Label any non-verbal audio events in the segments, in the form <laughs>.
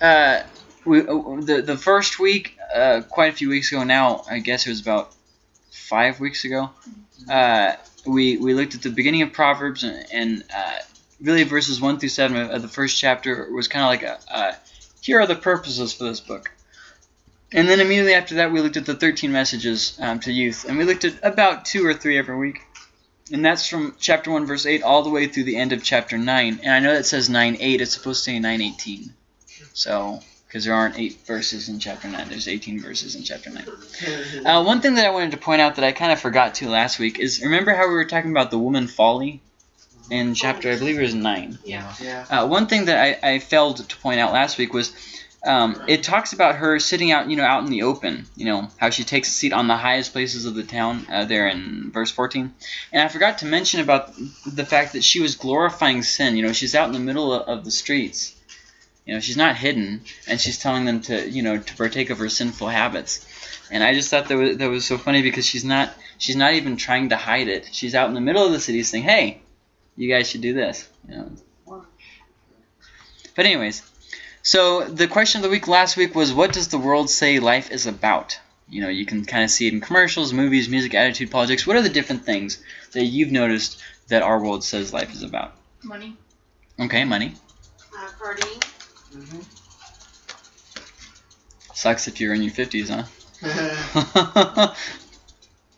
uh, we uh, the the first week, uh, quite a few weeks ago now. I guess it was about five weeks ago. Uh, we we looked at the beginning of Proverbs and, and uh, really verses one through seven of, of the first chapter was kind of like a, a here are the purposes for this book. And then immediately after that, we looked at the 13 messages um, to youth, and we looked at about two or three every week. And that's from chapter 1, verse 8, all the way through the end of chapter 9. And I know that says 9 8, it's supposed to say 9 18. So, because there aren't 8 verses in chapter 9, there's 18 verses in chapter 9. Uh, one thing that I wanted to point out that I kind of forgot to last week is remember how we were talking about the woman folly in chapter, I believe it was 9. Yeah. Yeah. Uh, one thing that I, I failed to point out last week was um, it talks about her sitting out, you know, out in the open. You know how she takes a seat on the highest places of the town. Uh, there in verse 14, and I forgot to mention about the fact that she was glorifying sin. You know, she's out in the middle of, of the streets. You know, she's not hidden, and she's telling them to, you know, to partake of her sinful habits. And I just thought that was, that was so funny because she's not she's not even trying to hide it. She's out in the middle of the city saying, "Hey, you guys should do this." You know. But anyways, so the question of the week last week was, what does the world say life is about? You know, you can kind of see it in commercials, movies, music, attitude, politics. What are the different things that you've noticed that our world says life is about? Money. Okay, money. Uh, partying. Mhm. Sucks if you're in your 50s, huh?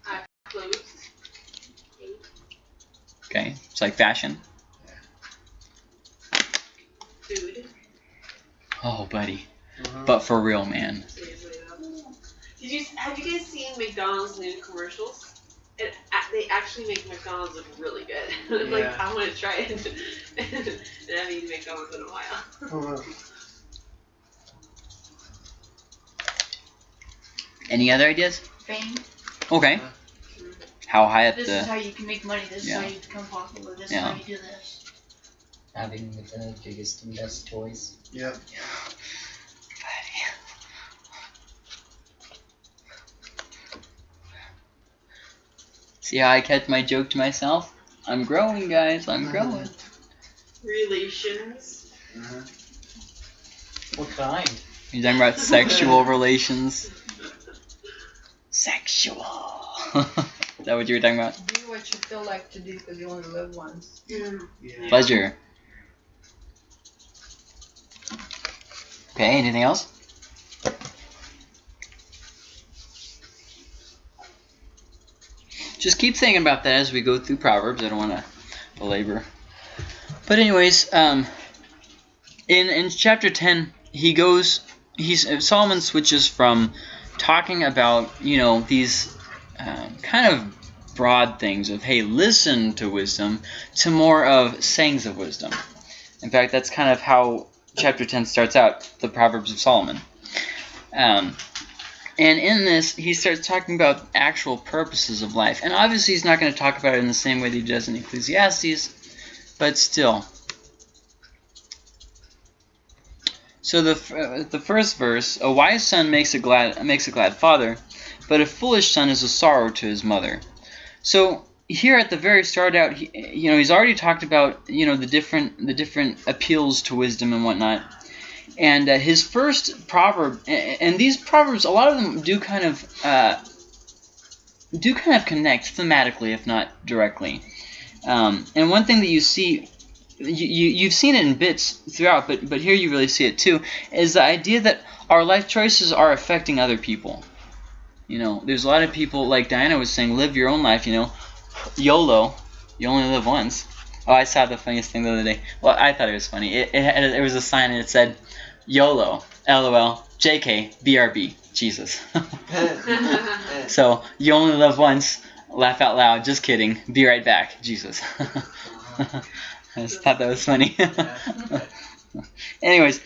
Uh, clothes. <laughs> Cake. okay, it's like fashion. Food. Oh, buddy. Mhm. But for real, man. Did you have you guys seen McDonald's new commercials? It, they actually make McDonald's look really good. I'm <laughs> like, I want to try it. and <laughs> I haven't eaten McDonald's in a while. Mhm. Any other ideas? Fame. Okay. How high up This is the... how you can make money. This Yeah. is how you become popular. This Yeah. is how you do this. Having the biggest and best toys. Yep. See how I kept my joke to myself? I'm growing, guys. I'm growing. Relations. Mhm. What kind? You're talking about sexual <laughs> relations. Sexual. <laughs> Is that what you were talking about? Do what you feel like to do because you only live once. Mm. Yeah. Pleasure. Okay, anything else? Just keep thinking about that as we go through Proverbs. I don't want to belabor. But anyways, um, in in chapter ten, he goes. He's Solomon switches from talking about you know these uh, kind of broad things of hey listen to wisdom to more of sayings of wisdom. In fact, that's kind of how chapter 10 starts out, the Proverbs of Solomon. Um, and in this, he starts talking about actual purposes of life. And obviously, he's not going to talk about it in the same way that he does in Ecclesiastes, but still. So the uh, the first verse, a wise son makes a glad makes a glad father, but a foolish son is a sorrow to his mother. So here at the very start out, he, you know, he's already talked about you know the different the different appeals to wisdom and whatnot. And uh, his first proverb, and these proverbs, a lot of them do kind of uh, do kind of connect thematically, if not directly. Um, and one thing that you see, you, you you've seen it in bits throughout, but but here you really see it too, is the idea that our life choices are affecting other people. You know, there's a lot of people like Diana was saying, live your own life. You know, YOLO, you only live once. Oh, I saw the funniest thing the other day. Well, I thought it was funny. It, it, it was a sign and it said, YOLO, LOL, JK, BRB, Jesus. <laughs> so, you only live once, laugh out loud, just kidding, be right back, Jesus. <laughs> I just thought that was funny. <laughs> Anyways,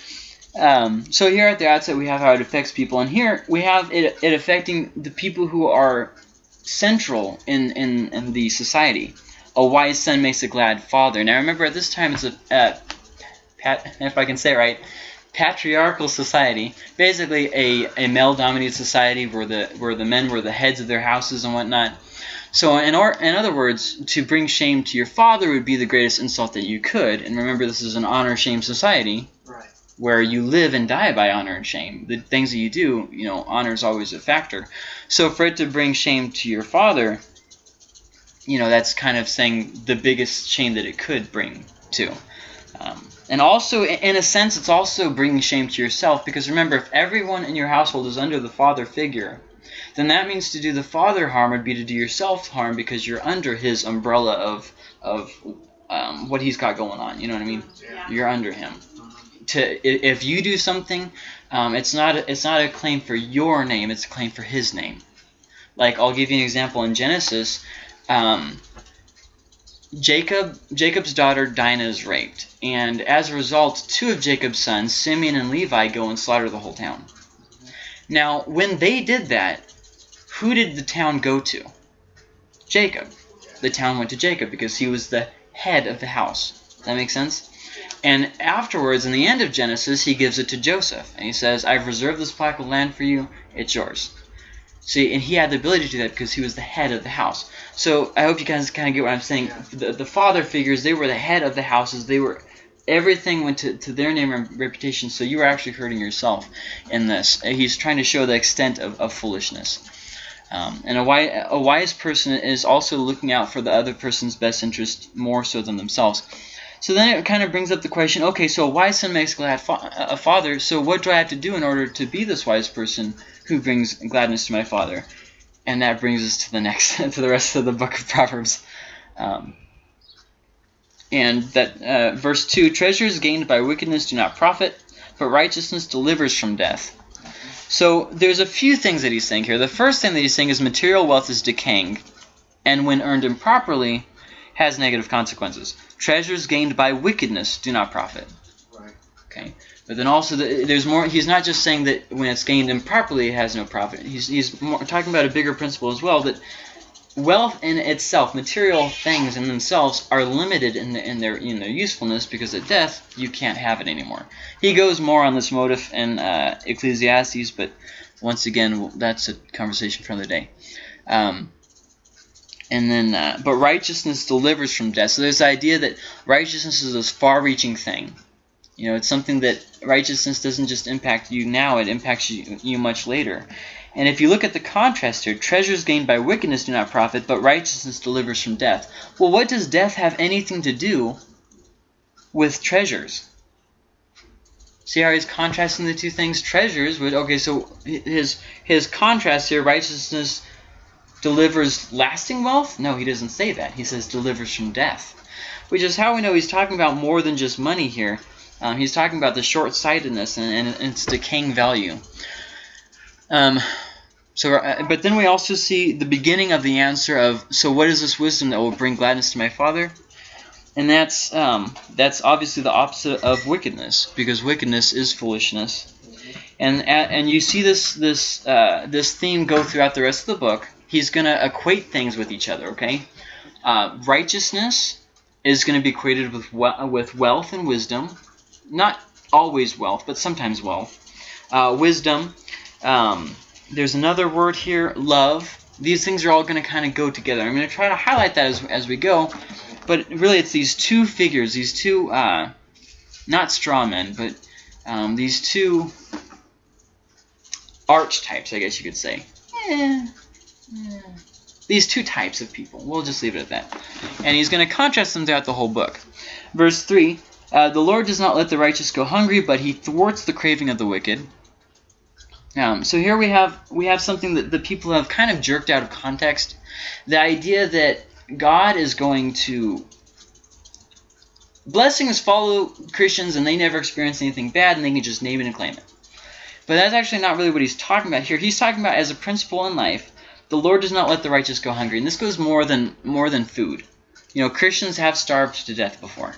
um, so here at the outset we have how it affects people, and here we have it, it affecting the people who are central in, in, in the society. A wise son makes a glad father. Now remember, at this time it's a, uh, pat, if I can say it right, patriarchal society. Basically, a, a male-dominated society where the where the men were the heads of their houses and whatnot. So, in, or, in other words, to bring shame to your father would be the greatest insult that you could. And remember, this is an honor-shame society. Right. where you live and die by honor and shame. The things that you do, you know, honor is always a factor. So for it to bring shame to your father, you know, that's kind of saying the biggest shame that it could bring to. Um, and also, in a sense, it's also bringing shame to yourself because remember, if everyone in your household is under the father figure, then that means to do the father harm would be to do yourself harm because you're under his umbrella of of um, what he's got going on. You know what I mean? Yeah. You're under him. To if you do something, um, it's not a, it's not a claim for your name. It's a claim for his name. Like I'll give you an example in Genesis. Um, Jacob Jacob's daughter Dinah is raped, and as a result, two of Jacob's sons, Simeon and Levi, go and slaughter the whole town. Now, when they did that, who did the town go to? Jacob. The town went to Jacob because he was the head of the house. Does that make sense? And afterwards, in the end of Genesis, he gives it to Joseph. And he says, I've reserved this plot of land for you. It's yours. See, and he had the ability to do that because he was the head of the house. So I hope you guys kind of get what I'm saying. The, the father figures, they were the head of the houses. They were everything went to, to their name and reputation. So you were actually hurting yourself in this. He's trying to show the extent of, of foolishness. Um, and a wise, a wise person is also looking out for the other person's best interest more so than themselves. So then it kind of brings up the question, okay, so a wise son makes glad fa- a father, so what do I have to do in order to be this wise person who brings gladness to my father? And that brings us to the next, <laughs> to the rest of the book of Proverbs. Um, and that uh, verse 2, treasures gained by wickedness do not profit, but righteousness delivers from death. So there's a few things that he's saying here. The first thing that he's saying is material wealth is decaying, and when earned improperly, has negative consequences. Treasures gained by wickedness do not profit. Right. Okay, but then also the, there's more. He's not just saying that when it's gained improperly, it has no profit. He's he's more, talking about a bigger principle as well that wealth in itself, material things in themselves, are limited in, the, in their in their usefulness because at death you can't have it anymore. He goes more on this motive in uh, Ecclesiastes, but once again, that's a conversation for another day. Um, and then, uh, but righteousness delivers from death. So there's the idea that righteousness is this far-reaching thing. You know, it's something that righteousness doesn't just impact you now; it impacts you, you much later. And if you look at the contrast here, treasures gained by wickedness do not profit, but righteousness delivers from death. Well, what does death have anything to do with treasures? See how he's contrasting the two things? Treasures with okay, so his his contrast here, righteousness delivers lasting wealth? No, he doesn't say that. He says delivers from death, which is how we know he's talking about more than just money here. Um, he's talking about the short-sightedness and, and its decaying value. Um, so, uh, but then we also see the beginning of the answer of so what is this wisdom that will bring gladness to my father? And that's um, that's obviously the opposite of wickedness because wickedness is foolishness. And and you see this this uh, this theme go throughout the rest of the book. He's going to equate things with each other. Okay, uh, righteousness is going to be equated with we- with wealth and wisdom, not always wealth, but sometimes wealth. Uh, wisdom. Um, there's another word here, love. These things are all going to kind of go together. I'm going to try to highlight that as, as we go, but really it's these two figures, these two, uh, not straw men, but um, these two archetypes, I guess you could say. Eh, eh. These two types of people. We'll just leave it at that. And he's going to contrast them throughout the whole book. Verse 3 uh, The Lord does not let the righteous go hungry, but he thwarts the craving of the wicked. Um, so here we have we have something that the people have kind of jerked out of context. The idea that God is going to blessings follow Christians and they never experience anything bad and they can just name it and claim it. But that's actually not really what he's talking about here. He's talking about as a principle in life, the Lord does not let the righteous go hungry, and this goes more than more than food. You know, Christians have starved to death before.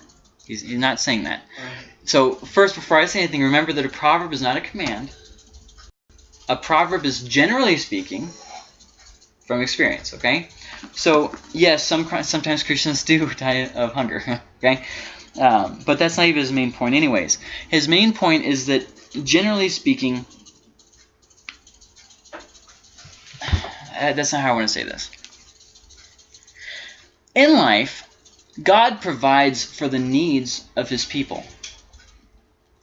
He's, he's not saying that. So first, before I say anything, remember that a proverb is not a command. A proverb is generally speaking from experience. Okay, so yes, some sometimes Christians do <laughs> die of hunger. <laughs> okay, um, but that's not even his main point, anyways. His main point is that generally speaking, <sighs> uh, that's not how I want to say this. In life, God provides for the needs of his people.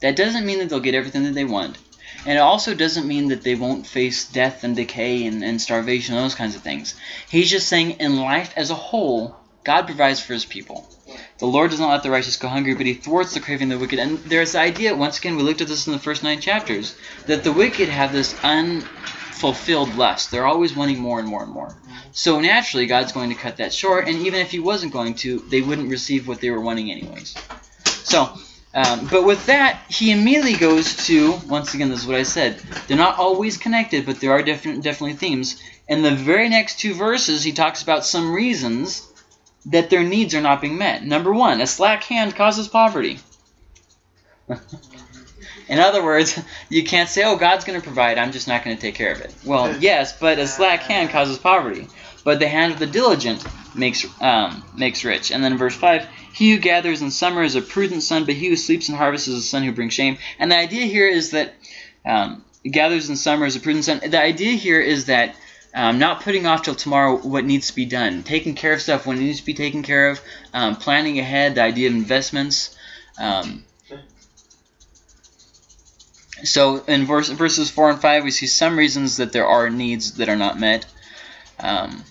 That doesn't mean that they'll get everything that they want. And it also doesn't mean that they won't face death and decay and, and starvation and those kinds of things. He's just saying in life as a whole, God provides for his people. The Lord does not let the righteous go hungry, but he thwarts the craving of the wicked. And there's the idea, once again, we looked at this in the first nine chapters, that the wicked have this unfulfilled lust. They're always wanting more and more and more. So naturally, God's going to cut that short, and even if he wasn't going to, they wouldn't receive what they were wanting anyways. So, um, but with that, he immediately goes to, once again, this is what I said, they're not always connected, but there are different, definitely themes. In the very next two verses, he talks about some reasons that their needs are not being met. Number one, a slack hand causes poverty. <laughs> In other words, you can't say, oh, God's going to provide, I'm just not going to take care of it. Well, <laughs> yes, but a slack hand causes poverty. But the hand of the diligent makes um, makes rich. And then verse 5, he who gathers in summer is a prudent son, but he who sleeps in harvest is a son who brings shame. And the idea here is that um, gathers in summer is a prudent son. The idea here is that um, not putting off till tomorrow what needs to be done, taking care of stuff when it needs to be taken care of, um, planning ahead, the idea of investments. Um, so in verse, verses 4 and 5, we see some reasons that there are needs that are not met. Um,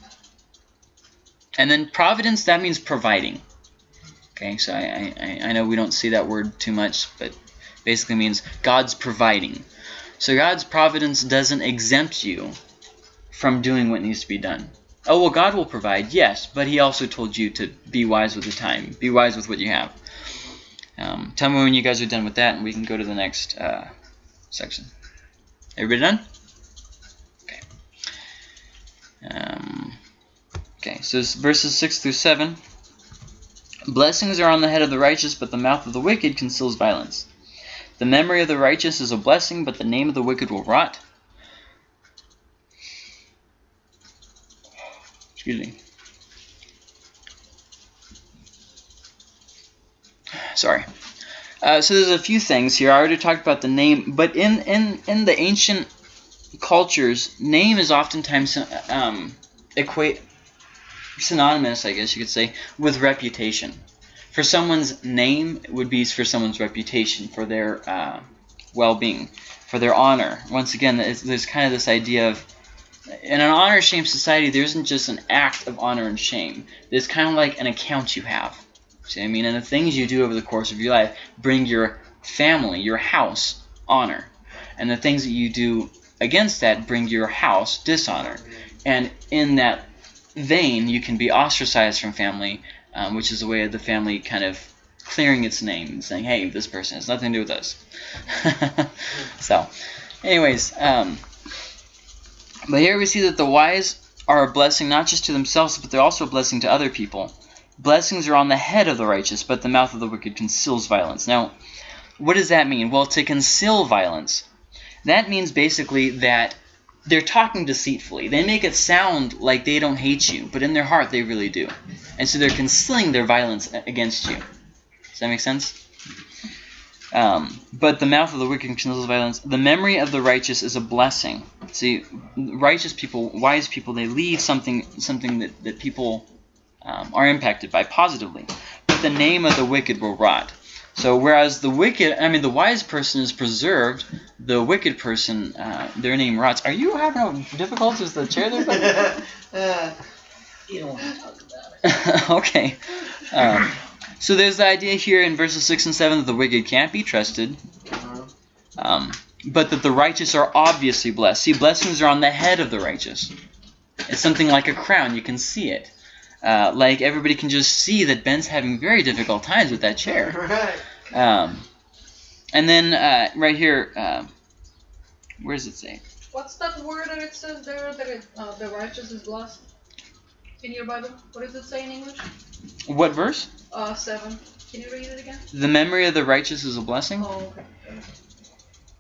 and then providence, that means providing. Okay, so I, I, I know we don't see that word too much, but basically means God's providing. So God's providence doesn't exempt you from doing what needs to be done. Oh, well, God will provide, yes, but he also told you to be wise with the time. Be wise with what you have. Um, tell me when you guys are done with that, and we can go to the next uh, section. Everybody done? Okay. Um, okay, so verses 6 through 7. Blessings are on the head of the righteous, but the mouth of the wicked conceals violence. The memory of the righteous is a blessing, but the name of the wicked will rot. Excuse me. Sorry. Uh, so there's a few things here. I already talked about the name, but in in in the ancient cultures, name is oftentimes um, equate synonymous, I guess you could say, with reputation. For someone's name, would be for someone's reputation, for their uh, well-being, for their honor. Once again, there's, kind of this idea of in an honor shame society, there isn't just an act of honor and shame. There's kind of like an account you have. See I mean? And the things you do over the course of your life bring your family, your house, honor. And the things that you do against that bring your house dishonor. And in that vein, you can be ostracized from family, um, which is a way of the family kind of clearing its name and saying, hey, this person has nothing to do with us. <laughs> so, anyways, um, but here we see that the wise are a blessing not just to themselves, but they're also a blessing to other people. Blessings are on the head of the righteous, but the mouth of the wicked conceals violence. Now, what does that mean? Well, to conceal violence, that means basically that they're talking deceitfully. They make it sound like they don't hate you, but in their heart they really do. And so they're concealing their violence against you. Does that make sense? Um, but the mouth of the wicked conceals violence. The memory of the righteous is a blessing. See, righteous people, wise people, they leave something something that, that people um, are impacted by positively. But the name of the wicked will rot. So whereas the wicked, I mean the wise person is preserved, the wicked person, uh, their name rots. Are you having difficulties with the chair there? Uh, <laughs> You don't want to talk about it. <laughs> okay. Um, so there's the idea here in verses 6 and 7 that the wicked can't be trusted, um, but that the righteous are obviously blessed. See, blessings are on the head of the righteous. It's something like a crown. You can see it. Uh, like everybody can just see that Ben's having very difficult times with that chair. <laughs> right. Um, and then uh, right here, uh, where does it say? What's that word that it says there that it, uh, the righteous is blessed? In your Bible? What does it say in English? What verse? Uh, 7. Can you read it again? The memory of the righteous is a blessing, Oh, okay.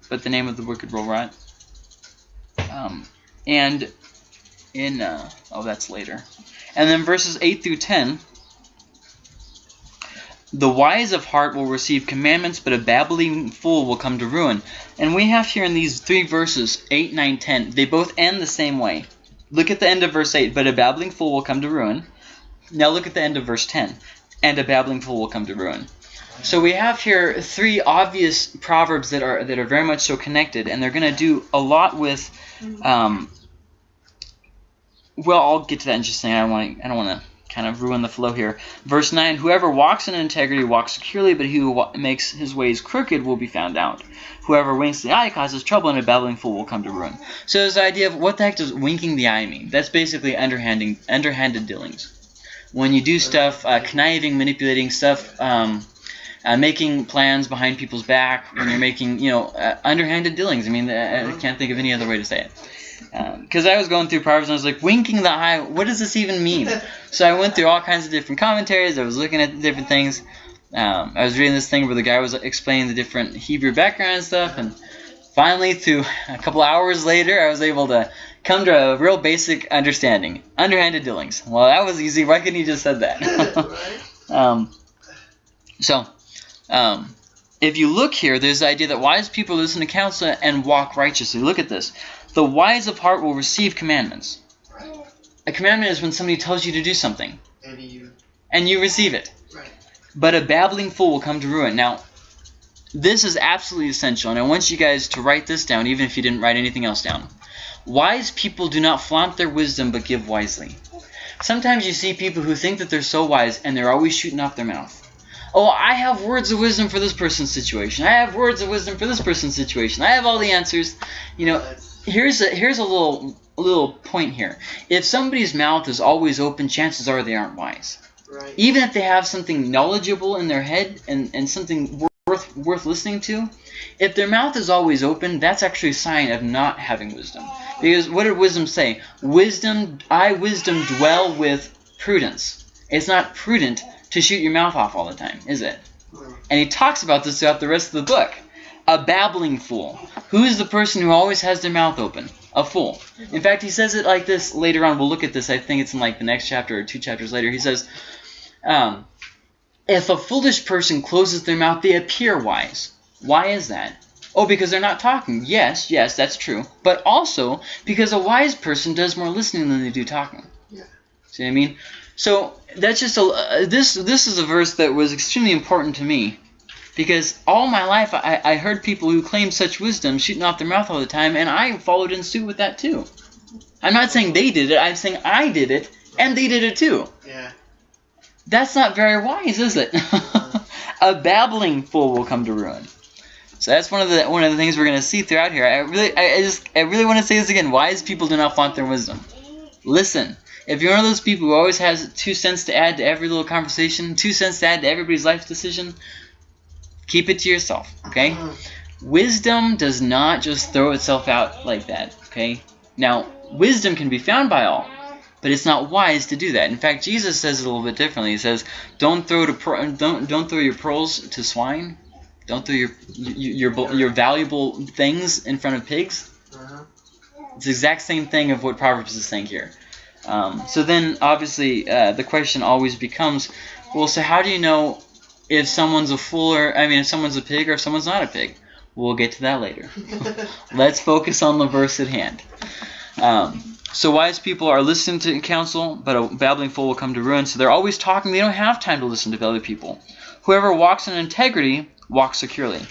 but the name of the wicked will rot. Um, and in uh, oh, that's later. And then verses eight through ten. The wise of heart will receive commandments, but a babbling fool will come to ruin. And we have here in these three verses, 8, 9, 10, they both end the same way. Look at the end of verse 8, but a babbling fool will come to ruin. Now look at the end of verse 10, and a babbling fool will come to ruin. So we have here three obvious proverbs that are that are very much so connected, and they're going to do a lot with. Um, well, I'll get to that in just a second. I don't want to. I don't want to kind of ruin the flow here. Verse nine: Whoever walks in integrity walks securely, but he who makes his ways crooked will be found out. Whoever winks the eye causes trouble, and a babbling fool will come to ruin. So this idea of what the heck does winking the eye mean? That's basically underhanding, underhanded dealings. When you do stuff, uh, conniving, manipulating stuff. Um, uh, making plans behind people's back when you're making, you know, uh, underhanded dealings. I mean, uh, I can't think of any other way to say it. Because I was going through Proverbs and I was like, winking the eye, what does this even mean? <laughs> so I went through all kinds of different commentaries. I was looking at different things. Um, I was reading this thing where the guy was explaining the different Hebrew background and stuff. And finally, through a couple hours later, I was able to come to a real basic understanding. Underhanded dealings. Well, that was easy. Why couldn't you just said that? <laughs> <laughs> Um, so, um, if you look here, there's the idea that wise people listen to counsel and walk righteously. Look at this. The wise of heart will receive commandments. Right. A commandment is when somebody tells you to do something, And you. and you receive it. Right. But a babbling fool will come to ruin. Now, this is absolutely essential, and I want you guys to write this down, even if you didn't write anything else down. Wise people do not flaunt their wisdom, but give wisely. Sometimes you see people who think that they're so wise, and they're always shooting off their mouth. Oh, I have words of wisdom for this person's situation. I have words of wisdom for this person's situation. I have all the answers. You know, here's a here's a little little point here. If somebody's mouth is always open, chances are they aren't wise. right. Even if they have something knowledgeable in their head and, and something worth worth listening to, if their mouth is always open, that's actually a sign of not having wisdom. Because what did wisdom say? Wisdom, I wisdom dwell with prudence. It's not prudent to shoot your mouth off all the time, is it? And he talks about this throughout the rest of the book. A babbling fool. Who is the person who always has their mouth open? A fool. In fact, he says it like this later on. We'll look at this. I think it's in like the next chapter or two chapters later. He says, um, if a foolish person closes their mouth, they appear wise. Why is that? Oh, because they're not talking. Yes, yes, that's true. But also because a wise person does more listening than they do talking. Yeah. See what I mean? So that's just a uh, this this is a verse that was extremely important to me because all my life I, I heard people who claimed such wisdom shooting off their mouth all the time, and I followed in suit with that too. I'm not saying they did it. I'm saying I did it, and they did it too. Yeah. That's not very wise, is it? <laughs> a babbling fool will come to ruin. So that's one of the one of the things we're going to see throughout here. I really, I, I just, I really want to say this again. Wise people do not flaunt their wisdom. Listen. If you're one of those people who always has two cents to add to every little conversation, two cents to add to everybody's life decision, keep it to yourself. Okay. Mm. Wisdom does not just throw itself out like that, okay? Now, wisdom can be found by all, but it's not wise to do that. In fact, Jesus says it a little bit differently. He says, "Don't throw to don't don't throw your pearls to swine. Don't throw your your your, your valuable things in front of pigs." Uh-huh. It's the exact same thing of what Proverbs is saying here. Um, so then, obviously, uh, the question always becomes, well, so how do you know if someone's a fool or I mean, if someone's a pig or if someone's not a pig? We'll get to that later. <laughs> Let's focus on the verse at hand. Um, so wise people are listening to counsel, but a babbling fool will come to ruin. So they're always talking. They don't have time to listen to other people. Whoever walks in integrity walks securely.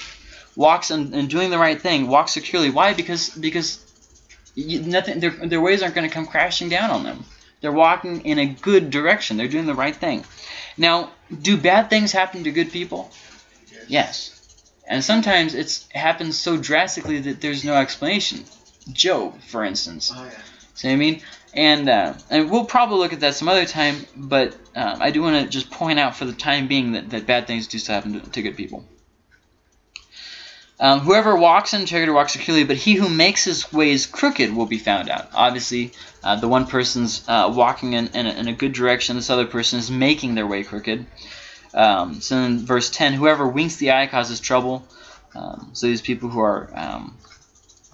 Walks in, in doing the right thing. Walks securely. Why? Because because you, nothing. Their, their ways aren't going to come crashing down on them. They're walking in a good direction. They're doing the right thing. Now, do bad things happen to good people? Yes. And sometimes it's happens so drastically that there's no explanation. Job, for instance. Oh, yeah. See what I mean? And uh, and we'll probably look at that some other time, but um, I do want to just point out for the time being that, that bad things do still happen to, to good people. Um, whoever walks in integrity walks securely, but he who makes his ways crooked will be found out. Obviously, uh, the one person's uh, walking in, in a, in, a, good direction, this other person is making their way crooked. Um, so in verse 10, whoever winks the eye causes trouble. Um, so these people who are um,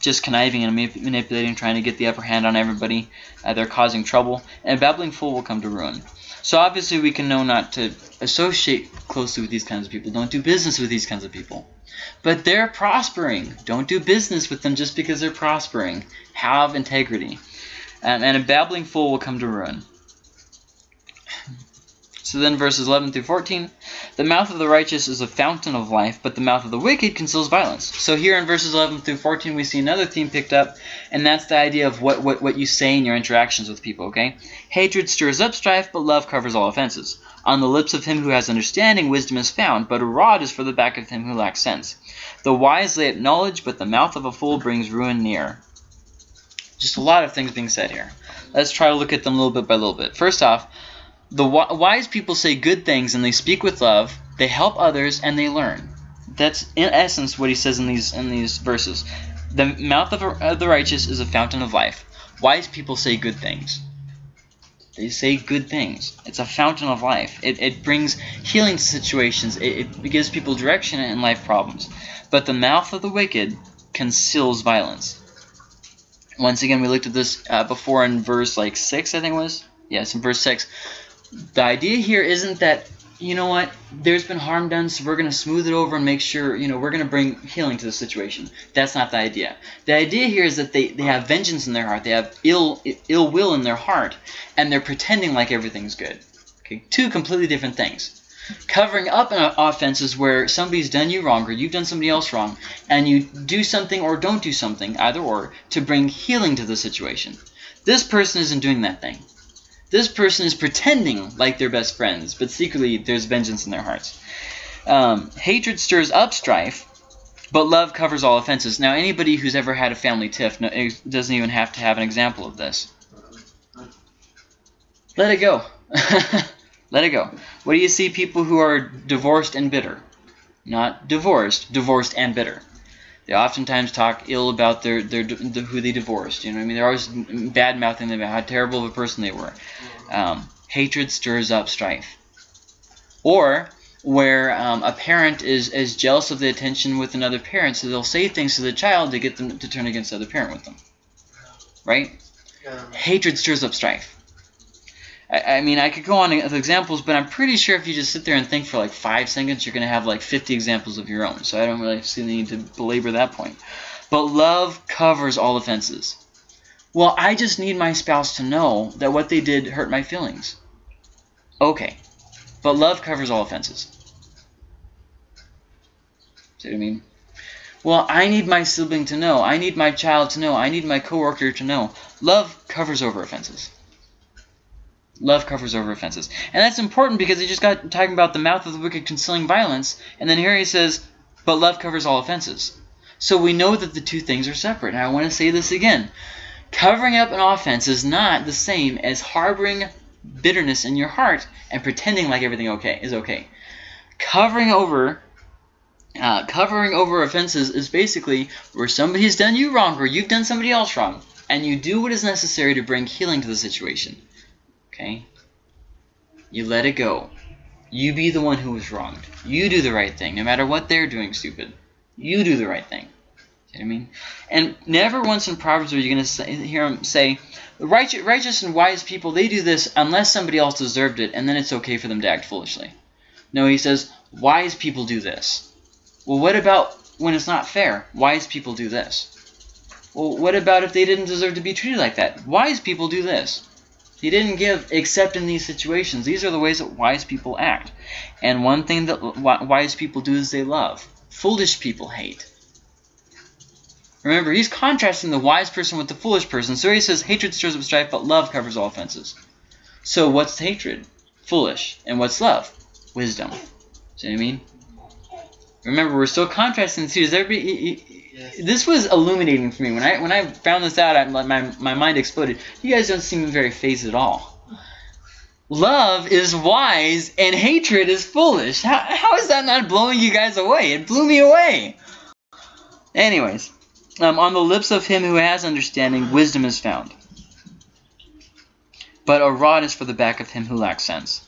just conniving and manip- manipulating, trying to get the upper hand on everybody, uh, they're causing trouble. And a babbling fool will come to ruin. So obviously we can know not to associate closely with these kinds of people. Don't do business with these kinds of people. But they're prospering. Don't do business with them just because they're prospering. Have integrity. Um, and a babbling fool will come to ruin. So then verses 11 through 14, the mouth of the righteous is a fountain of life, but the mouth of the wicked conceals violence. So here in verses 11 through 14, we see another theme picked up, and that's the idea of what, what, what you say in your interactions with people, okay? Hatred stirs up strife, but love covers all offenses. On the lips of him who has understanding, wisdom is found, but a rod is for the back of him who lacks sense. The wise lay up knowledge, but the mouth of a fool brings ruin near. Just a lot of things being said here. Let's try to look at them a little bit by little bit. First off, the wise people say good things and they speak with love. They help others and they learn. That's in essence what he says in these in these verses. The mouth of, a- of the righteous is a fountain of life. Wise people say good things. They say good things. It's a fountain of life. It, it brings healing to situations. It, it gives people direction in life problems. But the mouth of the wicked conceals violence. Once again, we looked at this uh, before in verse like six, I think it was. Yes, in verse six. The idea here isn't that you know what there's been harm done, so we're going to smooth it over and make sure you know we're going to bring healing to the situation. That's not the idea. The idea here is that they, they have vengeance in their heart. They have ill ill will in their heart, and they're pretending like everything's good. Okay, two completely different things. Covering up an offense is where somebody's done you wrong or you've done somebody else wrong, and you do something or don't do something, either or, to bring healing to the situation. This person isn't doing that thing. This person is pretending like they're best friends, but secretly there's vengeance in their hearts. Um, hatred stirs up strife, but love covers all offenses. Now, anybody who's ever had a family tiff no, doesn't even have to have an example of this. Let it go. <laughs> Let it go. What do you see people who are divorced and bitter? Not divorced, divorced and bitter. They oftentimes talk ill about their, their, the, who they divorced. You know, what I mean, they're always bad mouthing them about how terrible of a person they were. Um, hatred stirs up strife. Or where um, a parent is, is jealous of the attention with another parent, so they'll say things to the child to get them to turn against the other parent with them. Right? Um, Hatred stirs up strife. I, I mean, I could go on with examples, but I'm pretty sure if you just sit there and think for like five seconds, you're going to have like 50 examples of your own. So I don't really see the need to belabor that point. But love covers all offenses. Well, I just need my spouse to know that what they did hurt my feelings. Okay. But love covers all offenses. See what I mean? Well, I need my sibling to know. I need my child to know. I need my coworker to know. Love covers over offenses. Love covers over offenses. And that's important because he just got talking about the mouth of the wicked concealing violence, and then here he says, but love covers all offenses. So we know that the two things are separate. And I want to say this again. Covering up an offense is not the same as harboring bitterness in your heart and pretending like everything okay is okay. Covering over uh, covering over offenses is basically where somebody's done you wrong or you've done somebody else wrong, and you do what is necessary to bring healing to the situation. Okay? You let it go. You be the one who was wronged. You do the right thing, no matter what they're doing stupid. You do the right thing. See what I mean? And never once in Proverbs are you going to hear him say, righteous, righteous and wise people, they do this unless somebody else deserved it, and then it's okay for them to act foolishly. No, he says, wise people do this. Well, what about when it's not fair? Wise people do this. Well, what about if they didn't deserve to be treated like that? Wise people do this. He didn't give except in these situations. These are the ways that wise people act. And one thing that wise people do is they love. Foolish people hate. Remember, he's contrasting the wise person with the foolish person. So he says, hatred stirs up strife, but love covers all offenses. So what's hatred? Foolish. And what's love? Wisdom. See what I mean? Remember, we're still contrasting the two. Does everybody? This was illuminating for me when I when I found this out. I, my my mind exploded. You guys don't seem very fazed at all. Love is wise and hatred is foolish. How, how is that not blowing you guys away? It blew me away. Anyways, um, on the lips of him who has understanding, wisdom is found. But a rod is for the back of him who lacks sense.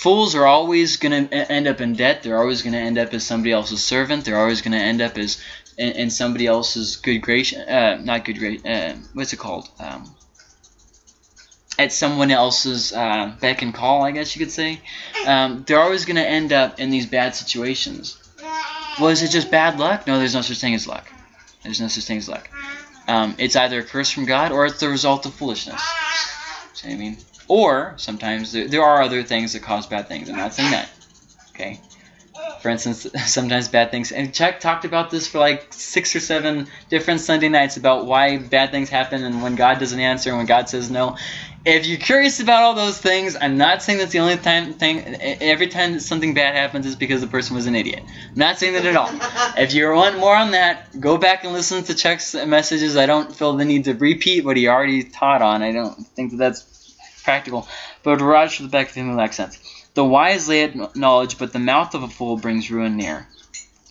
Fools are always going to end up in debt. They're always going to end up as somebody else's servant. They're always going to end up as in, in somebody else's good grace. Uh, not good grace. Uh, what's it called? Um, at someone else's uh, beck and call, I guess you could say. Um, they're always going to end up in these bad situations. Well, it just bad luck? No, there's no such thing as luck. There's no such thing as luck. Um, it's either a curse from God or it's the result of foolishness. See what I mean? Or sometimes there, there are other things that cause bad things. I'm not saying that. Okay. For instance, <laughs> sometimes bad things. And Chuck talked about this for like six or seven different Sunday nights about why bad things happen and when God doesn't answer and when God says no. If you're curious about all those things, I'm not saying that's the only time thing. Every time that something bad happens is because the person was an idiot. I'm not saying that at all. <laughs> If you want more on that, go back and listen to Chuck's messages. I don't feel the need to repeat what he already taught on. I don't think that that's practical. But Raj for the back of lacks sense. The wise lay up knowledge, but the mouth of a fool brings ruin near.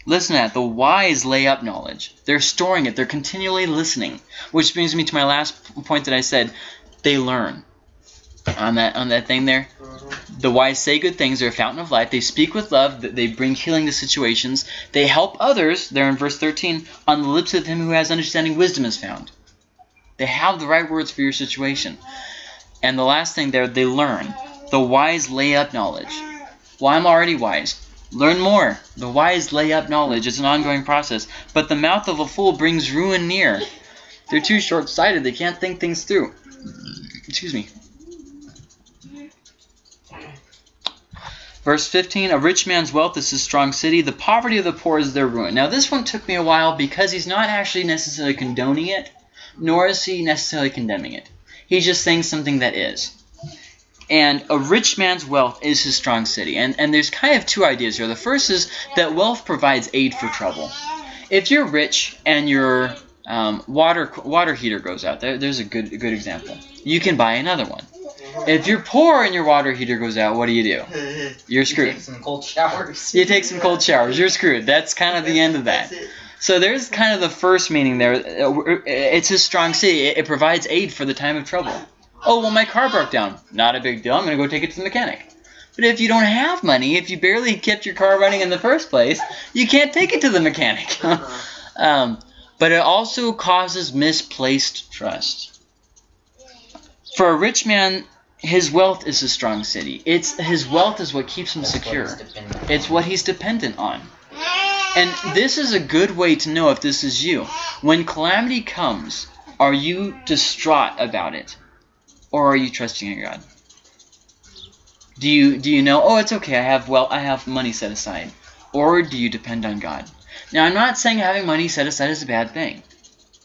Listen to that. The wise lay up knowledge. They're storing it. They're continually listening. Which brings me to my last point that I said. They learn. On that on that thing there. The wise say good things. They're a fountain of life. They speak with love. They bring healing to situations. They help others. There in verse 13. On the lips of him who has understanding, wisdom is found. They have the right words for your situation. And the last thing there, they learn. The wise lay up knowledge. Well, I'm already wise. Learn more. The wise lay up knowledge. It's an ongoing process. But the mouth of a fool brings ruin near. They're too short-sighted. They can't think things through. Excuse me. Verse 15, A rich man's wealth is his strong city. The poverty of the poor is their ruin. Now, this one took me a while because he's not actually necessarily condoning it, nor is he necessarily condemning it. He's just saying something that is. And a rich man's wealth is his strong city. And, and there's kind of two ideas here. The first is that wealth provides aid for trouble. If you're rich and your um, water water heater goes out, there, there's a good, a good example. You can buy another one. If you're poor and your water heater goes out, what do you do? <laughs> You're screwed. You take some cold showers. You take some cold showers. You're screwed. That's kind of the end of that. So there's kind of the first meaning there. It's his strong city. It provides aid for the time of trouble. Oh, well, my car broke down. Not a big deal. I'm going to go take it to the mechanic. But if you don't have money, if you barely kept your car running in the first place, you can't take it to the mechanic. <laughs> um, but it also causes misplaced trust. For a rich man, his wealth is a strong city. It's his wealth is what keeps him secure. It's what he's dependent on. And this is a good way to know if this is you. When calamity comes, are you distraught about it? Or are you trusting in God? Do you do you know, oh it's okay, I have well I have money set aside? Or do you depend on God? Now I'm not saying having money set aside is a bad thing.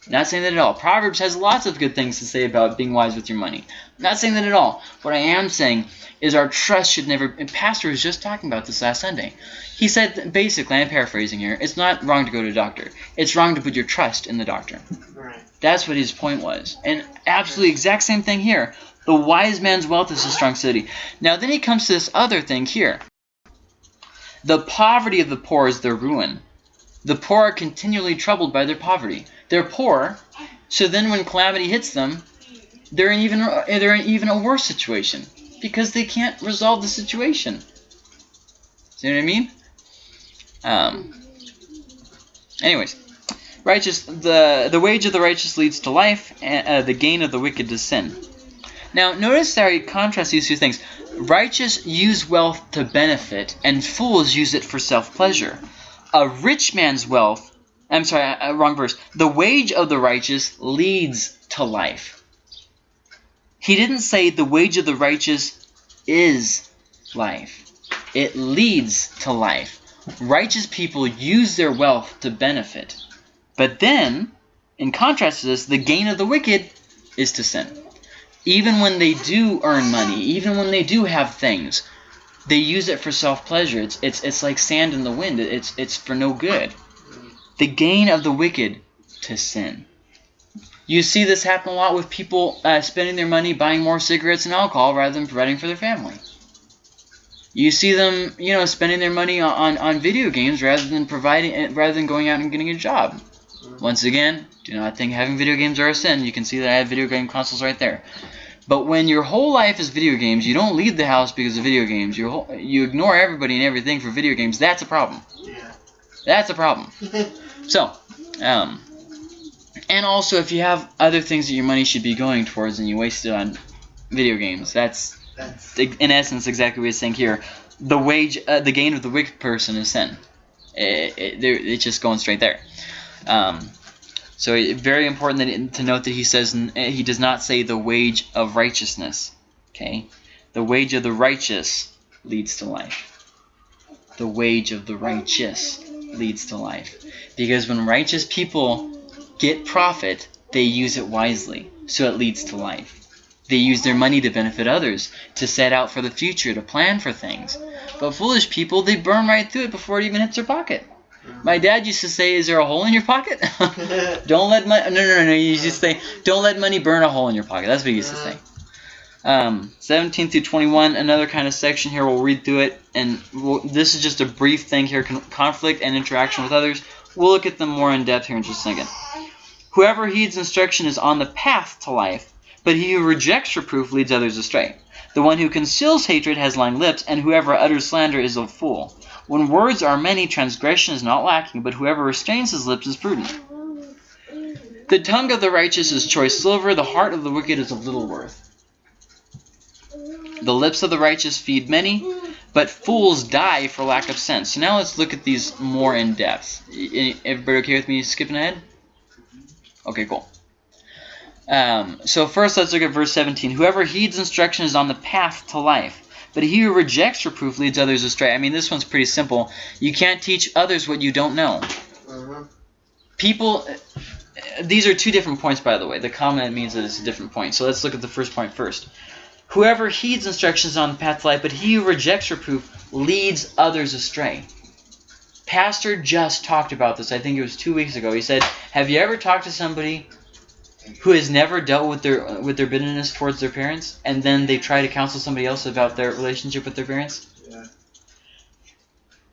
Not saying that at all. Proverbs has lots of good things to say about being wise with your money. Not saying that at all. What I am saying is our trust should never. And Pastor was just talking about this last Sunday. He said, basically, I'm paraphrasing here. It's not wrong to go to a doctor. It's wrong to put your trust in the doctor. Right. That's what his point was. And absolutely exact same thing here. The wise man's wealth is a strong city. Now then he comes to this other thing here. The poverty of the poor is their ruin. The poor are continually troubled by their poverty. They're poor, so then when calamity hits them, they're in even they're in even a worse situation because they can't resolve the situation. See what I mean? Um. Anyways, righteous the the wage of the righteous leads to life, and uh, the gain of the wicked to sin. Now, notice that I contrast these two things. Righteous use wealth to benefit, and fools use it for self pleasure. A rich man's wealth, I'm sorry, uh, wrong verse. The wage of the righteous leads to life. He didn't say the wage of the righteous is life, it leads to life. Righteous people use their wealth to benefit. But then, in contrast to this, the gain of the wicked is to sin. Even when they do earn money, even when they do have things, they use it for self-pleasure. It's, it's, it's like sand in the wind. It's, it's for no good. The gain of the wicked to sin. You see this happen a lot with people uh, spending their money buying more cigarettes and alcohol rather than providing for their family. You see them, you know, spending their money on, on, video games rather than providing, rather than going out and getting a job. Once again, do not think having video games are a sin. You can see that I have video game consoles right there. But when your whole life is video games, you don't leave the house because of video games. You you ignore everybody and everything for video games. That's a problem. Yeah. That's a problem. <laughs> So, um, and also if you have other things that your money should be going towards and you waste it on video games, that's That's in essence exactly what it's saying here. The wage, uh, the gain of the wicked person is sin. It, it, it's just going straight there. Um, so it, very important that, to note that he says he does not say the wage of righteousness. Okay? The wage of the righteous leads to life. The wage of the righteous leads to life. Because when righteous people get profit, they use it wisely. So it leads to life. They use their money to benefit others, to set out for the future, to plan for things. But foolish people, they burn right through it before it even hits their pocket. My dad used to say, "Is there a hole in your pocket? <laughs> don't let money." No, no, no, no. He used to say, "Don't let money burn a hole in your pocket." That's what he used to say. Um, 17 through 21, another kind of section here. We'll read through it, and we'll, this is just a brief thing here: con- conflict and interaction with others. We'll look at them more in depth here in just a second. Whoever heeds instruction is on the path to life, but he who rejects reproof leads others astray. The one who conceals hatred has lying lips, and whoever utters slander is a fool. When words are many, transgression is not lacking, but whoever restrains his lips is prudent. The tongue of the righteous is choice silver, the heart of the wicked is of little worth. The lips of the righteous feed many, but fools die for lack of sense. So now let's look at these more in depth. Everybody okay with me skipping ahead? Okay, cool. Um, so first, let's look at verse 17. Whoever heeds instruction is on the path to life, but he who rejects reproof leads others astray. I mean, this one's pretty simple. You can't teach others what you don't know. Mhm. People, these are two different points, by the way. The comment means that it's a different point. So let's look at the first point first. Whoever heeds instructions on the path to life, but he who rejects reproof leads others astray. Pastor just talked about this. I think it was two weeks ago. He said, "Have you ever talked to somebody who has never dealt with their with their bitterness towards their parents, and then they try to counsel somebody else about their relationship with their parents?" Yeah.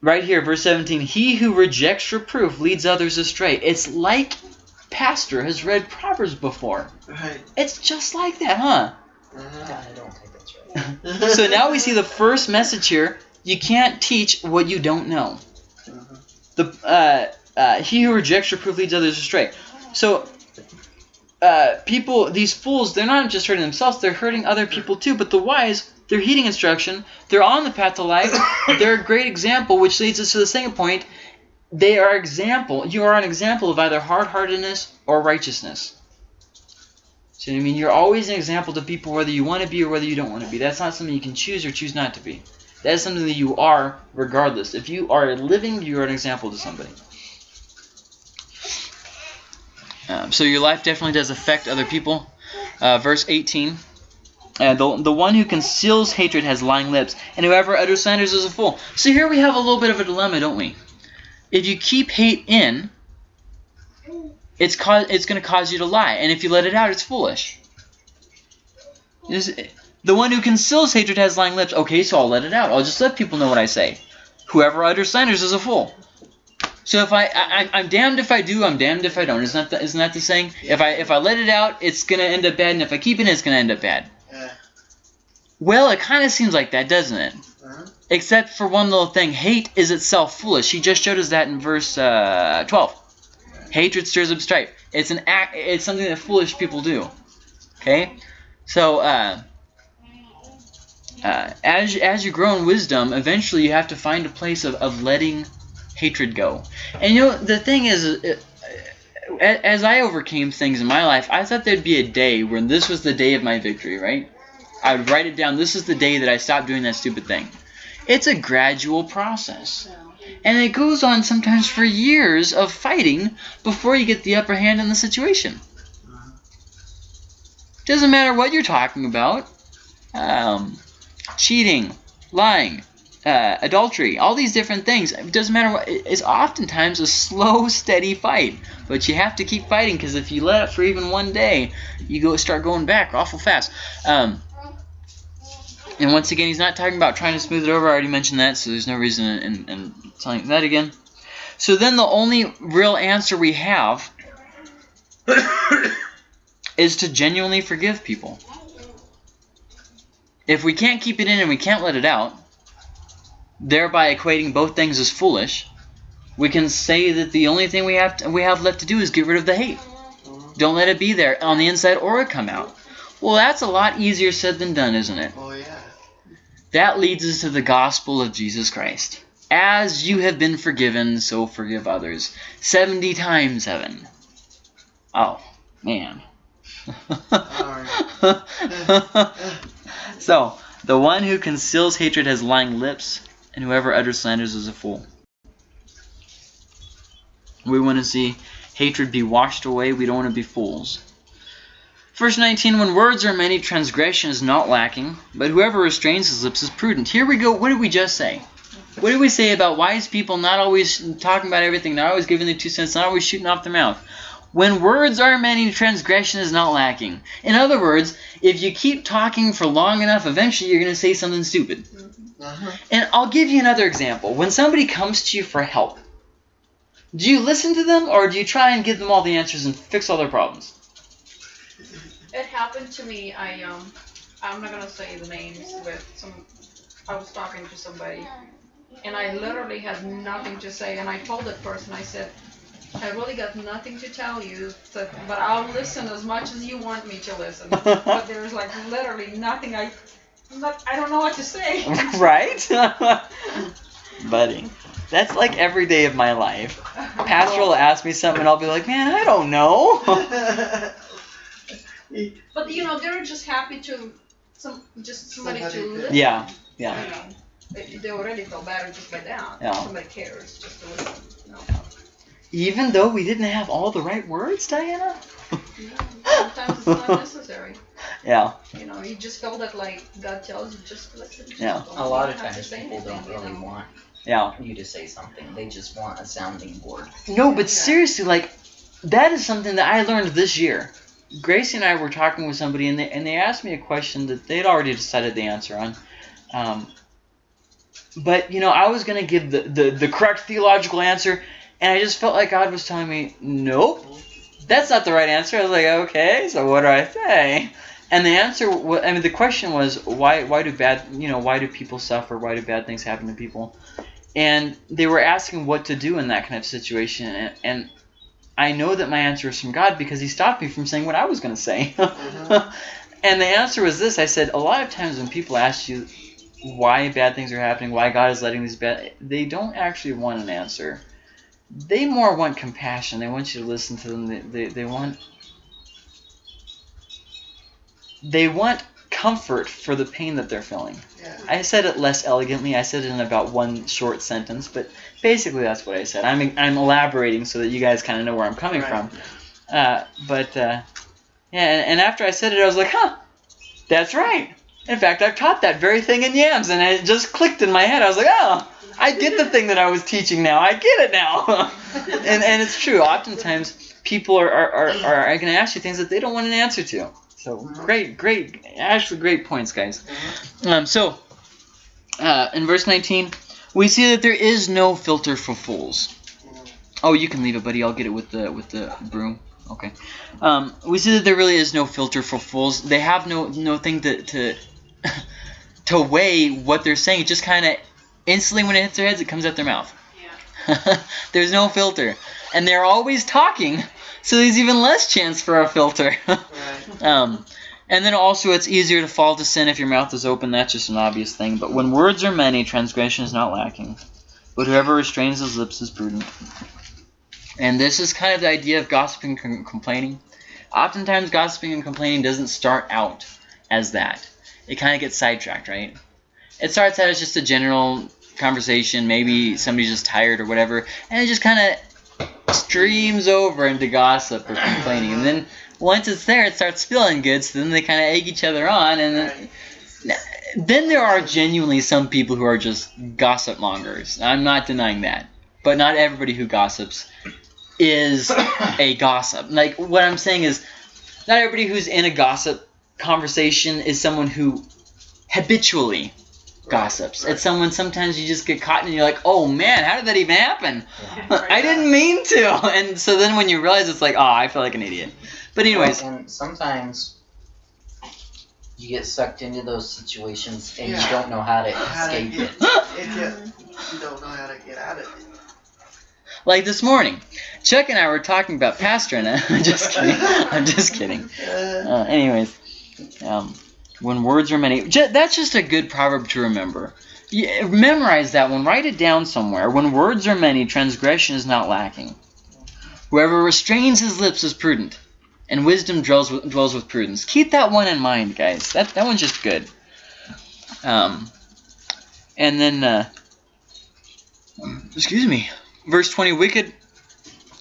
Right here, verse 17. He who rejects reproof leads others astray. It's like Pastor has read Proverbs before. Right. It's just like that, huh? Mhm. I don't think that's right. So now we see the first message here. You can't teach what you don't know. Mhm. The uh, uh, he who rejects reproof leads others astray. So uh, people, these fools, they're not just hurting themselves; they're hurting other people too. But the wise, they're heeding instruction. They're on the path to life. <coughs> they're a great example, which leads us to the second point. They are example. You are an example of either hard-heartedness or righteousness. So I mean, you're always an example to people, whether you want to be or whether you don't want to be. That's not something you can choose or choose not to be. That is something that you are, regardless. If you are living, you are an example to somebody. Um, so your life definitely does affect other people. Uh, verse 18. Uh, the, the one who conceals hatred has lying lips, and whoever utters slanders is a fool. So here we have a little bit of a dilemma, don't we? If you keep hate in, it's cause, it's going to cause you to lie, and if you let it out, it's foolish. Is- the one who conceals hatred has lying lips. Okay, so I'll let it out. I'll just let people know what I say. Whoever utters slanders is a fool. So if I, I I'm damned if I do, I'm damned if I don't. Isn't that the, isn't that the saying? If I if I let it out, it's gonna end up bad, and if I keep it, it's gonna end up bad. Well, it kind of seems like that, doesn't it? Mhm. Except for one little thing. Hate is itself foolish. He just showed us that in verse uh, 12. Hatred stirs up strife. It's an act. It's something that foolish people do. Okay, so uh, uh, as as you grow in wisdom, eventually you have to find a place of, of letting hatred go. And you know the thing is, uh, uh, as I overcame things in my life, I thought there'd be a day when this was the day of my victory, right? I would write it down. This is the day that I stopped doing that stupid thing. It's a gradual process. And it goes on sometimes for years of fighting before you get the upper hand in the situation. Doesn't matter what you're talking about. Um, cheating, lying, uh, adultery, all these different things. It doesn't matter what. It's oftentimes a slow, <laughs> steady fight. But you have to keep fighting because if you let it for even one day, you go start going back awful fast. Um, and once again, he's not talking about trying to smooth it over. I already mentioned that, so there's no reason in, in, in telling that again. So then the only real answer we have <coughs> is to genuinely forgive people. If we can't keep it in and we can't let it out, thereby equating both things as foolish, we can say that the only thing we have to, we have left to do is get rid of the hate. Don't let it be there on the inside or it come out. Well, that's a lot easier said than done, isn't it? Oh yeah. That leads us to the gospel of Jesus Christ. As you have been forgiven, so forgive others. 70 times 7. Oh, man. <laughs> so, the one who conceals hatred has lying lips, and whoever utters slanders is a fool. We want to see hatred be washed away. We don't want to be fools. Verse 19, when words are many, transgression is not lacking, but whoever restrains his lips is prudent. Here we go. What did we just say? What did we say about wise people not always talking about everything, not always giving their two cents, not always shooting off their mouth? When words are many, transgression is not lacking. In other words, if you keep talking for long enough, eventually you're going to say something stupid. Uh-huh. And I'll give you another example. When somebody comes to you for help, do you listen to them or do you try and give them all the answers and fix all their problems? It happened to me. I um, I'm not gonna say the names, but some, I was talking to somebody, and I literally had nothing to say, and I told that person, I said, I really got nothing to tell you, so, but I'll listen as much as you want me to listen. <laughs> but there's like literally nothing I, I'm not, I don't know what to say. <laughs> right? <laughs> Buddy, that's like every day of my life. Pastor will ask me something and I'll be like, man, I don't know. But you know, they're just happy to, some, just somebody, Somebody to to- listen. yeah, You yeah. know, they, they already feel better just by that. Yeah. Somebody cares just to listen. You know. Even though we didn't have all the right words, Diana? Sometimes it's not necessary. <laughs> Yeah, You know, you just feel that like God tells you just listen. Just Yeah. don't- A lot of have to times say people don't anything, you really know. want yeah. you to say something. They just want a sounding board. No, but Yeah. seriously, like, that is something that I learned this year. Gracie and I were talking with somebody, and they, and they asked me a question that they'd already decided the answer on. Um, but, you know, I was going to give the, the, the correct theological answer, and I just felt like God was telling me, nope, that's not the right answer. I was like, okay, so what do I say? And the answer, I mean, the question was, why, why do bad, you know, why do people suffer? Why do bad things happen to people? And they were asking what to do in that kind of situation, and, and I know that my answer is from God because He stopped me from saying what I was going to say. <laughs> Mhm. and the answer was this: I said, a lot of times when people ask you why bad things are happening, why God is letting these bad, they don't actually want an answer. They more want compassion. They want you to listen to them. They, they, they want they want comfort for the pain that they're feeling. Yeah. I said it less elegantly. I said it in about one short sentence, but basically that's what I said. I'm I'm elaborating so that you guys kind of know where I'm coming Right. from. Uh, but uh, yeah, and, and after I said it, I was like, huh, that's right. In fact, I've taught that very thing in Yams, and it just clicked in my head. I was like, oh, I get the thing that I was teaching now. I get it now. <laughs> and and it's true. Oftentimes, people are are, are, are going to ask you things that they don't want an answer to. So great, great, actually great points, guys. Um, so uh, in verse 19, we see that there is no filter for fools. Oh, you can leave it, buddy. I'll get it with the with the broom. Okay. Um, we see that there really is no filter for fools. They have no no thing to to <laughs> to weigh what they're saying. It just kind of instantly when it hits their heads, it comes out their mouth. Yeah. <laughs> There's no filter, and they're always talking, so there's even less chance for a filter. <laughs> Right. um, and then also, it's easier to fall to sin if your mouth is open. That's just an obvious thing. But when words are many, transgression is not lacking. But whoever restrains his lips is prudent. And this is kind of the idea of gossiping and complaining. Oftentimes, gossiping and complaining doesn't start out as that. It kind of gets sidetracked, right? It starts out as just a general conversation. Maybe somebody's just tired or whatever, and it just kind of streams over into gossip or complaining. And then once it's there, it starts feeling good. So then they kind of egg each other on, and then, then there are genuinely some people who are just gossip mongers. I'm not denying that, but not everybody who gossips is a gossip. Like what I'm saying is, not everybody who's in a gossip conversation is someone who habitually gossips. Right. It's someone sometimes you just get caught and you're like, oh man, how did that even happen? Yeah. <laughs> I didn't mean to. <laughs> And so then when you realize it's like, oh, I feel like an idiot. But anyways, and sometimes you get sucked into those situations and Yeah. you don't know how to How to escape get- it. It <laughs> just, you don't know how to get out of it. like this morning, Chuck and I were talking about pastor and I'm just kidding. I'm just kidding. Uh, anyways, um, when words are many, that's just a good proverb to remember. You, memorize that one. Write it down somewhere. When words are many, transgression is not lacking. Whoever restrains his lips is prudent, and wisdom dwells with, dwells with prudence. Keep that one in mind, guys. That that one's just good. Um, and then, uh, excuse me, verse 20, wicked,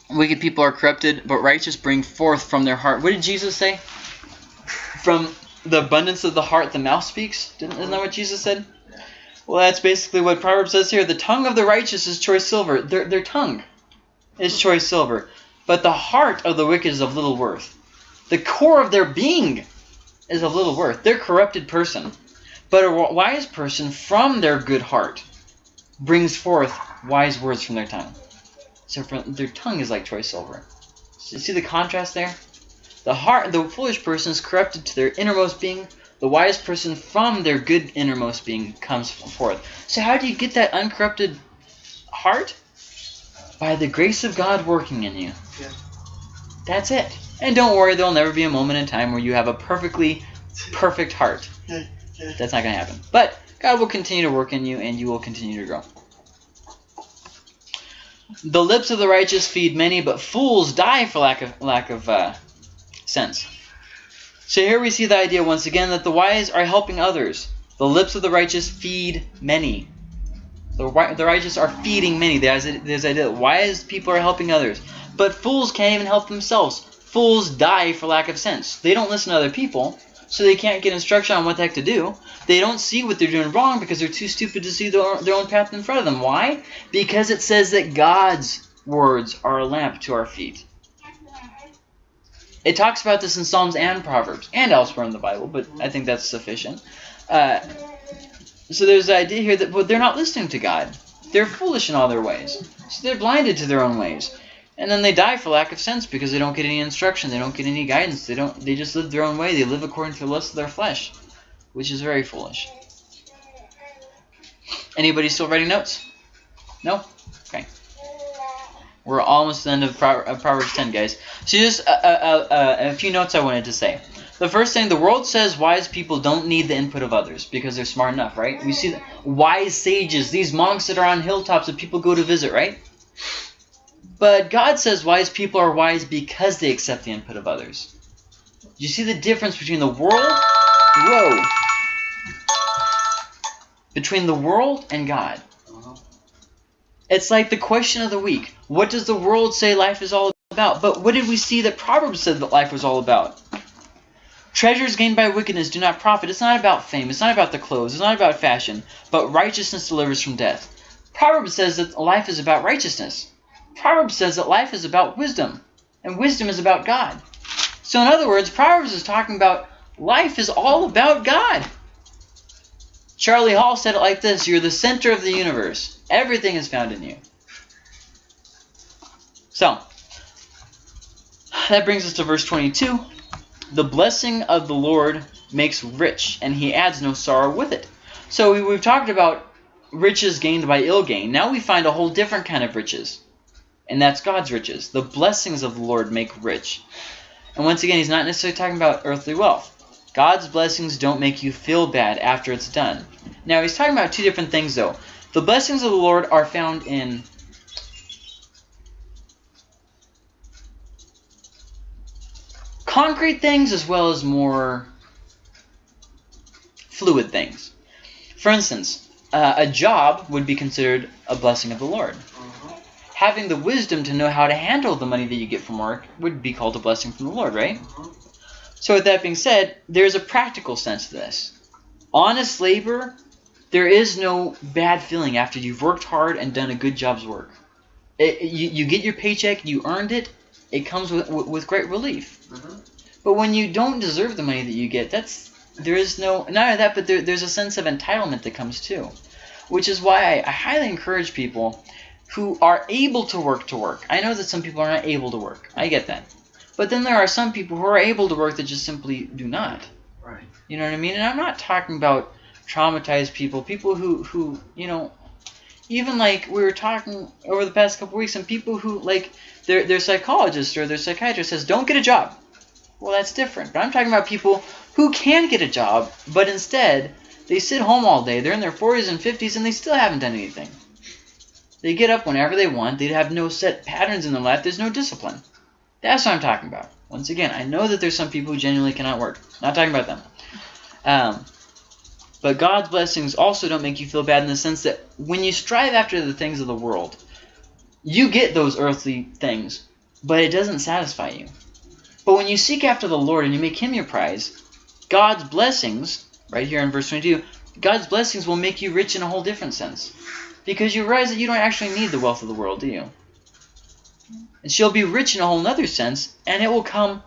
wicked people are corrupted, but righteous bring forth from their heart. What did Jesus say? From the abundance of the heart, the mouth speaks. Didn't, isn't that what Jesus said? Well, that's basically what Proverbs says here. The tongue of the righteous is choice silver. Their, their tongue is choice silver. But the heart of the wicked is of little worth. The core of their being is of little worth. They're corrupted person. But a wise person from their good heart brings forth wise words from their tongue. So from, their tongue is like choice silver. So see the contrast there? The heart, of the foolish person is corrupted to their innermost being. The wise person from their good innermost being comes forth. So how do you get that uncorrupted heart? By the grace of God working in you. Yeah. That's it. And don't worry, there'll never be a moment in time where you have a perfectly perfect heart. That's not going to happen. But God will continue to work in you and you will continue to grow. The lips of the righteous feed many, but fools die for lack of lack of uh, sense. So here we see the idea once again that the wise are helping others. The lips of the righteous feed many. The, the righteous are feeding many. There's this idea that wise people are helping others. But fools can't even help themselves. Fools die for lack of sense. They don't listen to other people, so they can't get instruction on what the heck to do. They don't see what they're doing wrong because they're too stupid to see their, their own path in front of them. Why? Because it says that God's words are a lamp to our feet. It talks about this in Psalms and Proverbs and elsewhere in the Bible, but I think that's sufficient. Uh, so there's the idea here that they're not listening to God. They're foolish in all their ways. So they're blinded to their own ways. And then they die for lack of sense because they don't get any instruction. They don't get any guidance. They don't. They just live their own way. They live according to the lust of their flesh, which is very foolish. Anybody still writing notes? No? We're almost at the end of, Pro- of Proverbs 10, guys. So just a, a, a, a few notes I wanted to say. The first thing, the world says wise people don't need the input of others because they're smart enough, right? We see wise sages, these monks that are on hilltops that people go to visit, right? But God says wise people are wise because they accept the input of others. You see the difference between the world? Whoa. Between the world and God. Uh-huh. It's like the question of the week. What does the world say life is all about? But what did we see that Proverbs said that life was all about? Treasures gained by wickedness do not profit. It's not about fame. It's not about the clothes. It's not about fashion. But righteousness delivers from death. Proverbs says that life is about righteousness. Proverbs says that life is about wisdom. And wisdom is about God. So in other words, Proverbs is talking about life is all about God. Charlie Hall said it like this You're the center of the universe. Everything is found in you. So, that brings us to verse 22. The blessing of the Lord makes rich, and he adds no sorrow with it. So, we, we've talked about riches gained by ill gain. Now we find a whole different kind of riches, and that's God's riches. The blessings of the Lord make rich. And once again, he's not necessarily talking about earthly wealth. God's blessings don't make you feel bad after it's done. Now, he's talking about two different things, though. The blessings of the Lord are found in concrete things as well as more fluid things. For instance, uh, a job would be considered a blessing of the Lord. Uh-huh. Having the wisdom to know how to handle the money that you get from work would be called a blessing from the Lord, right? Uh-huh. So with that being said, there's a practical sense to this. Honest labor, there is no bad feeling after you've worked hard and done a good job's work. It, you, you get your paycheck, you earned it, it comes with, with, great relief. Uh-huh. But when you don't deserve the money that you get, that's there is no not only that, but there, there's a sense of entitlement that comes too, which is why I, I highly encourage people who are able to work to work. I know that some people are not able to work. I get that, but then there are some people who are able to work that just simply do not. Right. You know what I mean? And I'm not talking about traumatized people, people who who you know, even like we were talking over the past couple weeks, and people who like their their psychologist or their psychiatrist says don't get a job. Well, that's different. But I'm talking about people who can get a job, but instead they sit home all day. They're in their 40s and 50s, and they still haven't done anything. They get up whenever they want. They have no set patterns in their life. There's no discipline. That's what I'm talking about. Once again, I know that there's some people who genuinely cannot work. Not talking about them. Um, But God's blessings also don't make you feel bad in the sense that when you strive after the things of the world, you get those earthly things, but it doesn't satisfy you. But when you seek after the Lord and you make Him your prize, God's blessings, right here in verse 22, God's blessings will make you rich in a whole different sense. Because you realize that you don't actually need the wealth of the world, do you? And she'll be rich in a whole other sense, and it will come,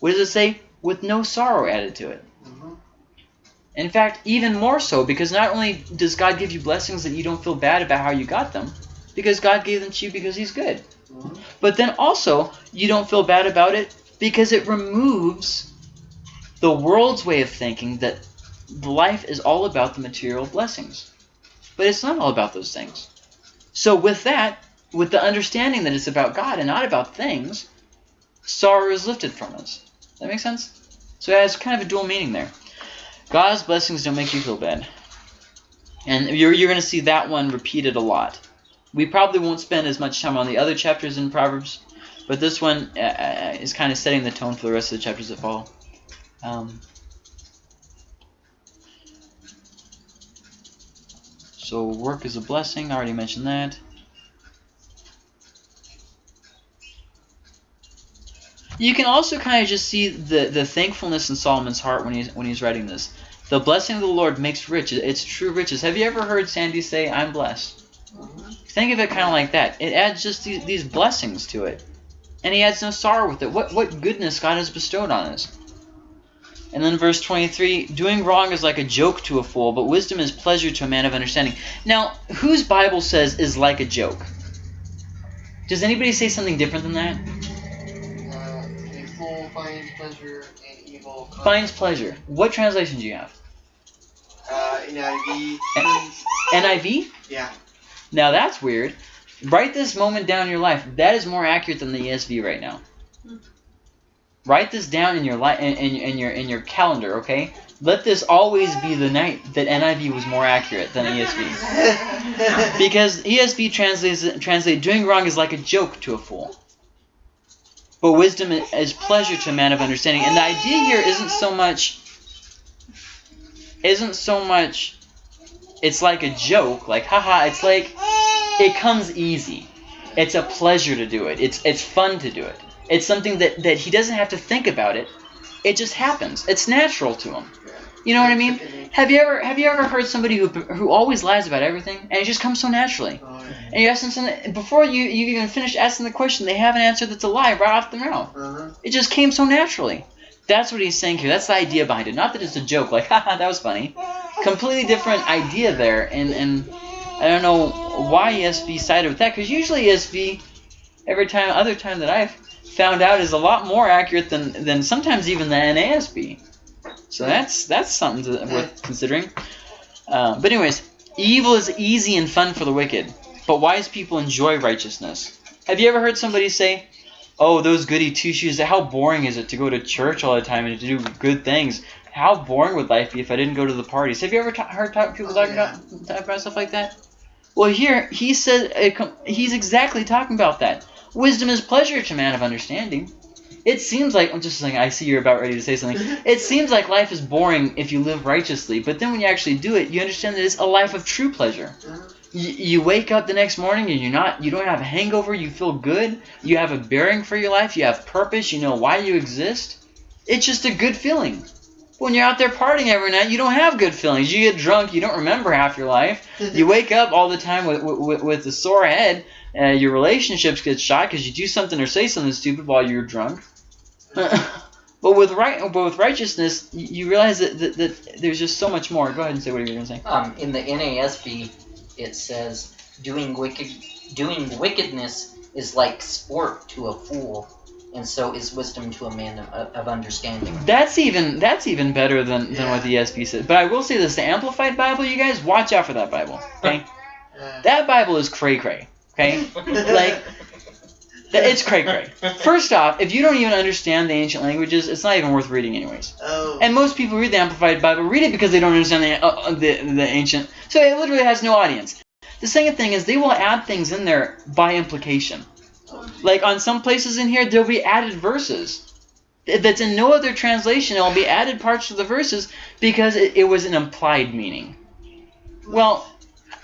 what does it say? With no sorrow added to it. Mhm. In fact, even more so, because not only does God give you blessings that you don't feel bad about how you got them, because God gave them to you because He's good. But then also, you don't feel bad about it because it removes the world's way of thinking that life is all about the material blessings. But it's not all about those things. So, with that, with the understanding that it's about God and not about things, sorrow is lifted from us. That makes sense? So, it has kind of a dual meaning there. God's blessings don't make you feel bad. And you're, you're going to see that one repeated a lot. We probably won't spend as much time on the other chapters in Proverbs, but this one uh, uh, is kind of setting the tone for the rest of the chapters that follow. Um, so work is a blessing. I already mentioned that. You can also kind of just see the, the thankfulness in Solomon's heart when he's when he's writing this. The blessing of the Lord makes rich. It's true riches. Have you ever heard Sandy say, "I'm blessed"? Think of it kind of like that. It adds just these, these blessings to it, and he adds no sorrow with it. What what goodness God has bestowed on us. And then verse 23, doing wrong is like a joke to a fool, but wisdom is pleasure to a man of understanding. Now, whose Bible says is like a joke? Does anybody say something different than that? Uh, a fool finds pleasure in evil. Finds pleasure. What translation do you have? Uh, NIV. NIV? Yeah. Now that's weird. Write this moment down in your life. That is more accurate than the ESV right now. Write this down in your life in, in, in your in your calendar, okay? Let this always be the night that NIV was more accurate than ESV. <laughs> Because ESV translates translate doing wrong is like a joke to a fool. But wisdom is pleasure to a man of understanding. And the idea here isn't so much isn't so much it's like a joke, like haha, it's like it comes easy. It's a pleasure to do it. It's it's fun to do it. It's something that, that he doesn't have to think about it. It just happens. It's natural to him. You know what I mean? Have you ever have you ever heard somebody who who always lies about everything and it just comes so naturally? And you ask them something before you you even finish asking the question, they have an answer that's a lie right off the mouth. Uh-huh. It just came so naturally. That's what he's saying here. That's the idea behind it. Not that it's a joke, like <laughs> haha, that was funny. Completely different idea there, and and I don't know why ESV sided with that because usually ESV, every time other time that I've found out is a lot more accurate than than sometimes even the NASB. So that's that's something to, worth considering. Uh, but anyways, evil is easy and fun for the wicked, but wise people enjoy righteousness. Have you ever heard somebody say, "Oh, those goody two shoes! How boring is it to go to church all the time and to do good things? How boring would life be if I didn't go to the parties?" Have you ever ta- heard ta- people Oh, talking yeah. about talk about stuff like that? Well, here he said uh, com- he's exactly talking about that. Wisdom is pleasure to man of understanding. It seems like I'm just saying. I see you're about ready to say something. <laughs> It seems like life is boring if you live righteously, but then when you actually do it, you understand that it's a life of true pleasure. Uh-huh. You, wake up the next morning and you're not you don't have a hangover. You feel good. You have a bearing for your life. You have purpose. You know why you exist. It's just a good feeling. When you're out there partying every night, you don't have good feelings. You get drunk. You don't remember half your life. You wake up all the time with with, with a sore head. Uh, your relationships get shot because you do something or say something stupid while you're drunk. <laughs> but with right, but with righteousness, you, realize that, that, that there's just so much more. Go ahead and say what you're gonna say. Um, in the NASB, it says doing wicked, doing wickedness is like sport to a fool, and so is wisdom to a man of, of understanding. That's even that's even better than, than Yeah. what the ESV says. But I will say this: the Amplified Bible, you guys, watch out for that Bible. Okay, Yeah. <laughs> Uh. that Bible is cray cray. Okay, <laughs> like that- it's cray cray. <laughs> First off, if you don't even understand the ancient languages, it's not even worth reading anyways. Oh. And most people read the Amplified Bible read it because they don't understand the, uh, the the ancient. So it literally has no audience. The second thing is they will add things in there by implication. Like on some places in here, there'll be added verses. that's in no other translation. It will be added parts to the verses because it, it was an implied meaning. Well,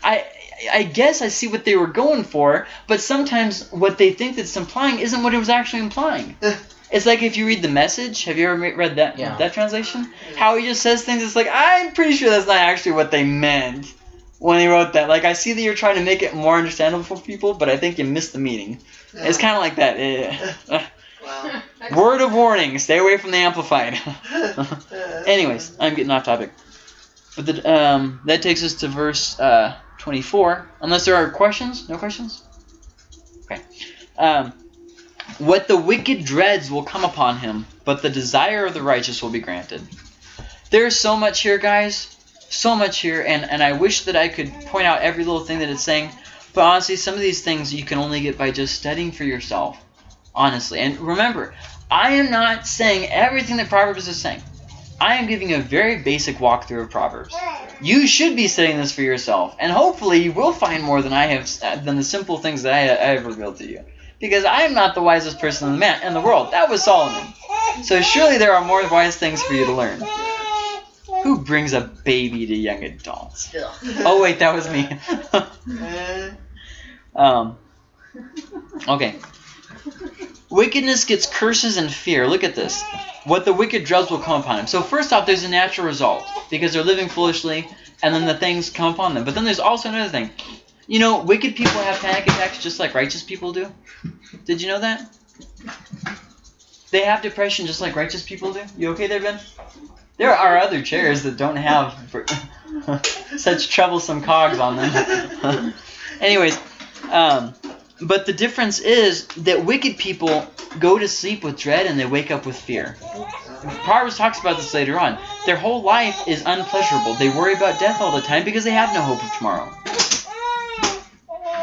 I I guess I see what they were going for, but sometimes what they think that's implying isn't what it was actually implying. Eh. It's like if you read the message. Have you ever read that Yeah. that translation? How he just says things. It's like I'm pretty sure that's not actually what they meant when he wrote that. Like I see that you're trying to make it more understandable for people, but I think you missed the meaning. It's kind of like that. Yeah. Eh. Uh. Wow. Word of warning: stay away from the amplified. <laughs> Eh. <laughs> Anyways, I'm getting off topic. But the, um, that takes us to verse uh, 24. Unless there are questions? No questions? Okay. Um, what the wicked dreads will come upon him, but the desire of the righteous will be granted. There's so much here, guys. So much here, and, and I wish that I could point out every little thing that it's saying. But honestly, some of these things you can only get by just studying for yourself. Honestly. And remember, I am not saying everything that Proverbs is saying. I am giving a very basic walkthrough of Proverbs. You should be studying this for yourself, and hopefully you will find more than I have than the simple things that I, I have revealed to you. Because I am not the wisest person in the man in the world. That was Solomon. So surely there are more wise things for you to learn. Who brings a baby to young adults? Oh wait, that was me. Eh, <laughs> <laughs> um. Okay. Wickedness gets curses and fear. Look at this. What the wicked dreads will come upon him. So first off, there's a natural result because they're living foolishly, and then the things come upon them. But then there's also another thing. You know, wicked people have panic attacks just like righteous people do. Did you know that? They have depression just like righteous people do. You okay there, Ben? There are other chairs that don't have <laughs> such troublesome cogs on them. <laughs> Anyways, um, but the difference is that wicked people go to sleep with dread and they wake up with fear. Proverbs talks about this later on. Their whole life is unpleasurable. They worry about death all the time because they have no hope of tomorrow.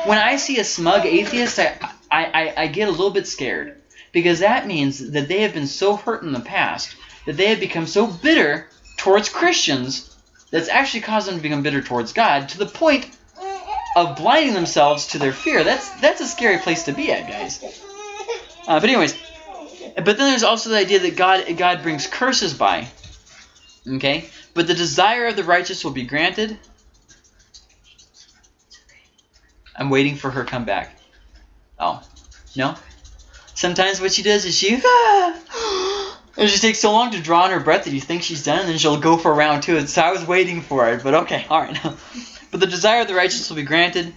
When I see a smug atheist, I, I, I, I get a little bit scared because that means that they have been so hurt in the past that they have become so bitter towards Christians that's actually caused them to become bitter towards God to the point of blinding themselves to their fear. That's that's a scary place to be at, guys. Uh, but anyways, but then there's also the idea that God God brings curses by. Okay, but the desire of the righteous will be granted. I'm waiting for her come back. Oh, no. Sometimes what she does is she. <gasps> And she takes so long to draw in her breath that you think she's done, and then she'll go for round two. So I was waiting for it, but okay, all right. <laughs> but the desire of the righteous will be granted.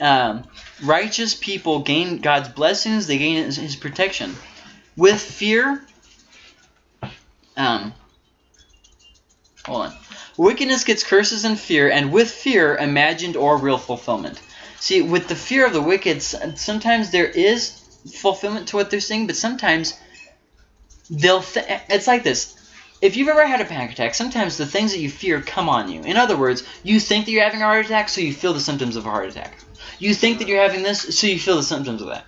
Um, righteous people gain God's blessings; they gain His, his protection. With fear, um, hold on. Wickedness gets curses and fear, and with fear, imagined or real fulfillment. See, with the fear of the wicked, sometimes there is fulfillment to what they're saying, but sometimes they'll. Th- it's like this. If you've ever had a panic attack, sometimes the things that you fear come on you. In other words, you think that you're having a heart attack, so you feel the symptoms of a heart attack. You think that you're having this, so you feel the symptoms of that.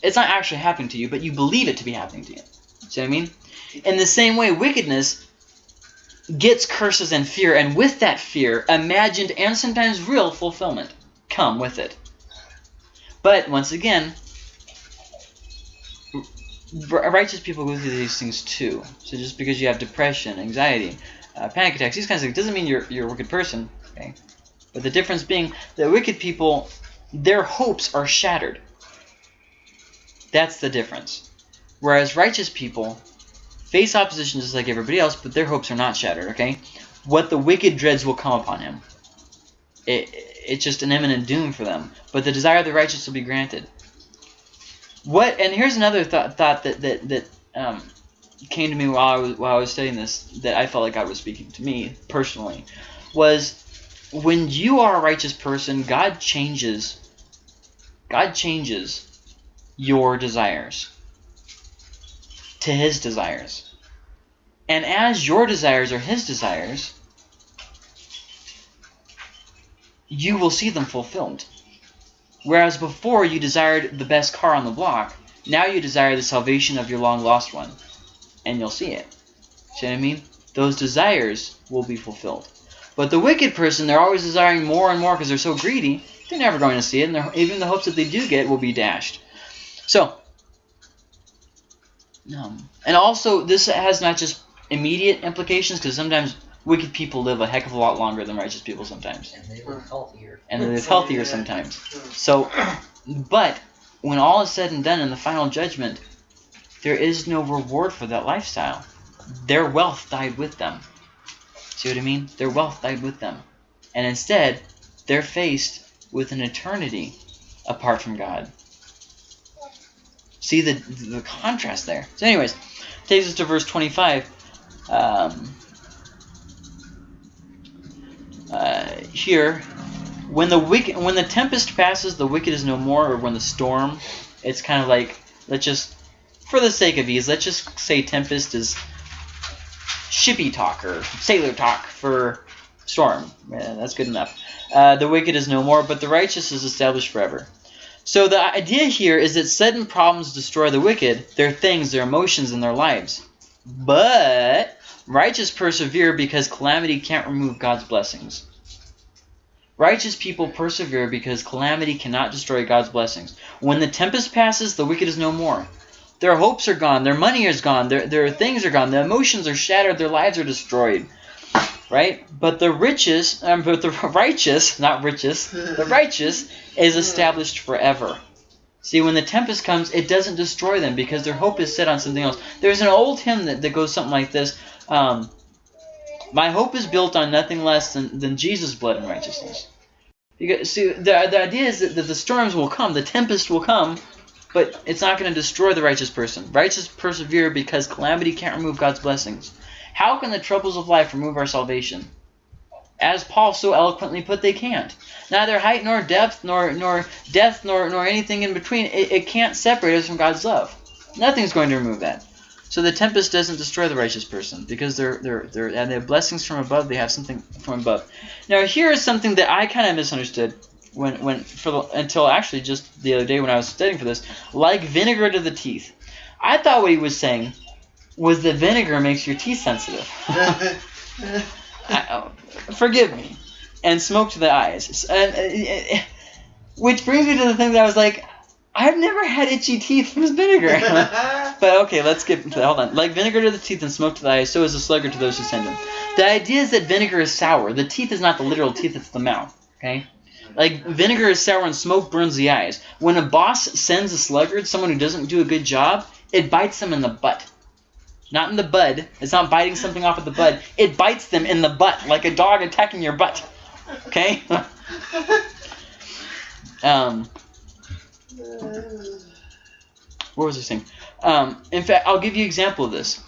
It's not actually happening to you, but you believe it to be happening to you. See what I mean? In the same way, wickedness gets curses and fear, and with that fear, imagined and sometimes real fulfillment come with it. But once again, righteous people go through these things too. So just because you have depression, anxiety, uh, panic attacks, these kinds of things, doesn't mean you're you're a wicked person. Okay, but the difference being that wicked people, their hopes are shattered. That's the difference. Whereas righteous people face opposition just like everybody else, but their hopes are not shattered. Okay, what the wicked dreads will come upon him. It, it's just an imminent doom for them. But the desire of the righteous will be granted. What? And here's another thought, thought that that that um, came to me while I was while I was studying this that I felt like God was speaking to me personally was when you are a righteous person, God changes. God changes your desires to His desires, and as your desires are His desires, you will see them fulfilled. Whereas before you desired the best car on the block, now you desire the salvation of your long lost one. And you'll see it. See what I mean? Those desires will be fulfilled. But the wicked person, they're always desiring more and more because they're so greedy, they're never going to see it, and even the hopes that they do get will be dashed. So, Um, and also, this has not just immediate implications because sometimes wicked people live a heck of a lot longer than righteous people sometimes, And they live healthier. and they live healthier sometimes. So, <clears throat> but when all is said and done in the final judgment, there is no reward for that lifestyle. Their wealth died with them. See what I mean? Their wealth died with them. And instead, they're faced with an eternity apart from God. See the, the contrast there. So, anyways, takes us to verse 25. Um, uh, here, when the wicked, when the tempest passes, the wicked is no more, or when the storm, it's kind of like let's just, for the sake of ease, let's just say tempest is shippy talk or sailor talk for storm. Yeah, that's good enough. Uh, the wicked is no more, but the righteous is established forever. So the idea here is that sudden problems destroy the wicked, their things, their emotions, and their lives. But righteous persevere because calamity can't remove God's blessings. Righteous people persevere because calamity cannot destroy God's blessings. When the tempest passes, the wicked is no more. Their hopes are gone, their money is gone, their, their things are gone, their emotions are shattered, their lives are destroyed. Right? But the riches, um, but the <laughs> righteous, not riches, the righteous is established forever. See, when the tempest comes, it doesn't destroy them because their hope is set on something else. There's an old hymn that, that goes something like this um, My hope is built on nothing less than, than Jesus' blood and righteousness. Because, see, the, the idea is that, that the storms will come, the tempest will come, but it's not going to destroy the righteous person. Righteous persevere because calamity can't remove God's blessings. How can the troubles of life remove our salvation? As Paul so eloquently put, they can't. Neither height nor depth nor nor death nor nor anything in between. It, it can't separate us from God's love. Nothing's going to remove that. So the tempest doesn't destroy the righteous person because they're they're they're and they have blessings from above. They have something from above. Now here is something that I kind of misunderstood when when for the, until actually just the other day when I was studying for this. Like vinegar to the teeth. I thought what he was saying was that vinegar makes your teeth sensitive. <laughs> I, oh, forgive me. And smoke to the eyes. And, uh, uh, which brings me to the thing that I was like, I've never had itchy teeth from vinegar. <laughs> but okay, let's get into that. Hold on. Like vinegar to the teeth and smoke to the eyes, so is a sluggard to those who send him. The idea is that vinegar is sour. The teeth is not the literal teeth, it's the mouth. Okay? Like vinegar is sour and smoke burns the eyes. When a boss sends a sluggard, someone who doesn't do a good job, it bites them in the butt. Not in the bud. It's not biting something off of the bud. It bites them in the butt, like a dog attacking your butt. Okay? <laughs> um, what was I saying? Um, in fact, I'll give you an example of this.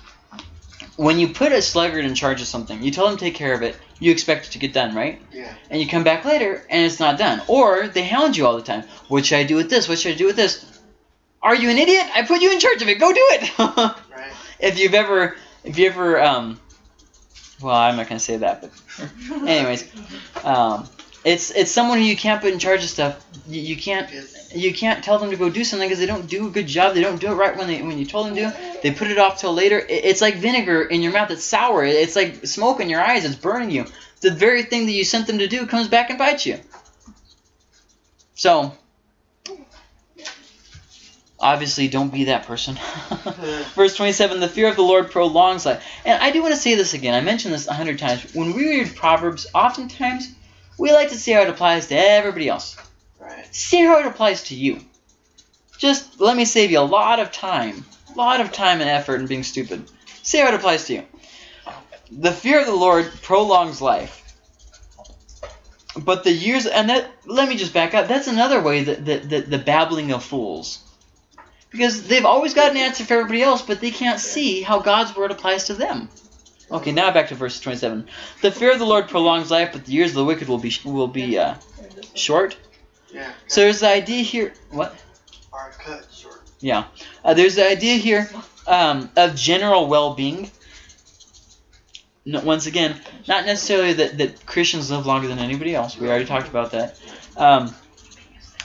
When you put a sluggard in charge of something, you tell them to take care of it, you expect it to get done, right? Yeah. And you come back later and it's not done. Or they hound you all the time. What should I do with this? What should I do with this? Are you an idiot? I put you in charge of it. Go do it. <laughs> Right. if you've ever, if you ever, um, well, I'm not gonna say that, but <laughs> anyways, um, it's it's someone who you can't put in charge of stuff. You, you can't you can't tell them to go do something because they don't do a good job. They don't do it right when they when you told them to. They put it off till later. It, it's like vinegar in your mouth. It's sour. It's like smoke in your eyes. It's burning you. The very thing that you sent them to do comes back and bites you. So obviously, don't be that person. <laughs> <laughs> Verse 27, the fear of the Lord prolongs life. And I do want to say this again. I mentioned this a hundred times. When we read Proverbs, oftentimes we like to see how it applies to everybody else. right. See how it applies to you. Just let me save you a lot of time. A lot of time and effort and being stupid. See how it applies to you. The fear of the Lord prolongs life. But the years and that let me just back up. That's another way that, that, that the babbling of fools. Because they've always got an answer for everybody else, but they can't see how God's word applies to them. Okay, now back to verse 27. The fear of the Lord prolongs life, but the years of the wicked will be will be uh, short. Yeah. So there's the idea here. What? Are cut short. Yeah. Uh, there's the idea here um, of general well-being. No, once again, not necessarily that, that Christians live longer than anybody else. We already talked about that. Um,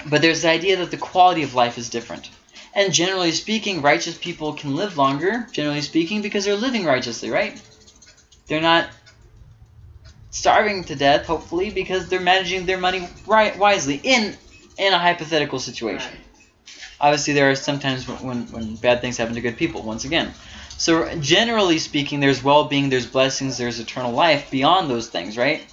but there's the idea that the quality of life is different. And generally speaking, righteous people can live longer, generally speaking, because they're living righteously, right? They're not starving to death, hopefully, because they're managing their money right wisely in in a hypothetical situation. Obviously, there are sometimes when, when, when bad things happen to good people, once again. So, generally speaking, there's well being, there's blessings, there's eternal life beyond those things, right?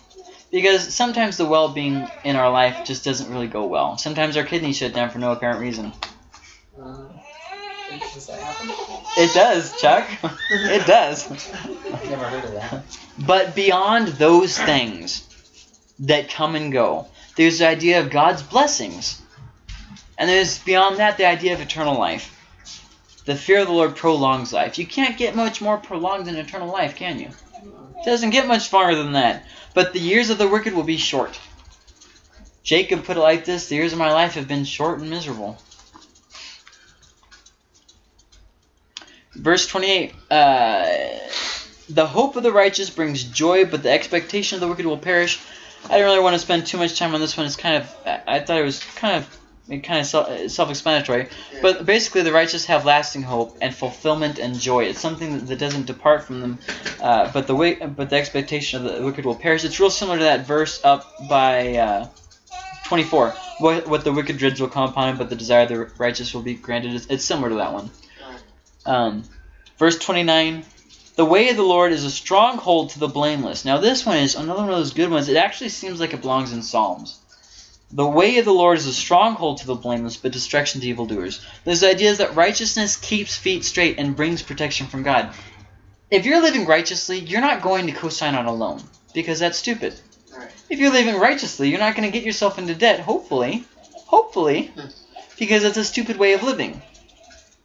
Because sometimes the well being in our life just doesn't really go well. Sometimes our kidneys shut down for no apparent reason. Uh-huh. Does that happen? It does, Chuck. it does. I've never heard of that. But beyond those things that come and go, there's the idea of God's blessings. And there's beyond that the idea of eternal life. The fear of the Lord prolongs life. You can't get much more prolonged than eternal life, can you? It doesn't get much farther than that. But the years of the wicked will be short. Jacob put it like this The years of my life have been short and miserable. Verse 28 uh, The hope of the righteous brings joy, but the expectation of the wicked will perish. I didn't really want to spend too much time on this one. It's kind of, I thought it was kind of, kind of self- self-explanatory. But basically, the righteous have lasting hope and fulfillment and joy. It's something that, that doesn't depart from them. Uh, but the way, but the expectation of the wicked will perish. It's real similar to that verse up by uh, 24. What, what the wicked dreads will come upon him, but the desire of the righteous will be granted. It's, it's similar to that one. Um, verse 29. The way of the Lord is a stronghold to the blameless. Now this one is another one of those good ones. It actually seems like it belongs in Psalms. The way of the Lord is a stronghold to the blameless, but destruction to evildoers. This idea is that righteousness keeps feet straight and brings protection from God. If you're living righteously, you're not going to co-sign on a loan because that's stupid. Right. If you're living righteously, you're not going to get yourself into debt. Hopefully, hopefully, because it's a stupid way of living.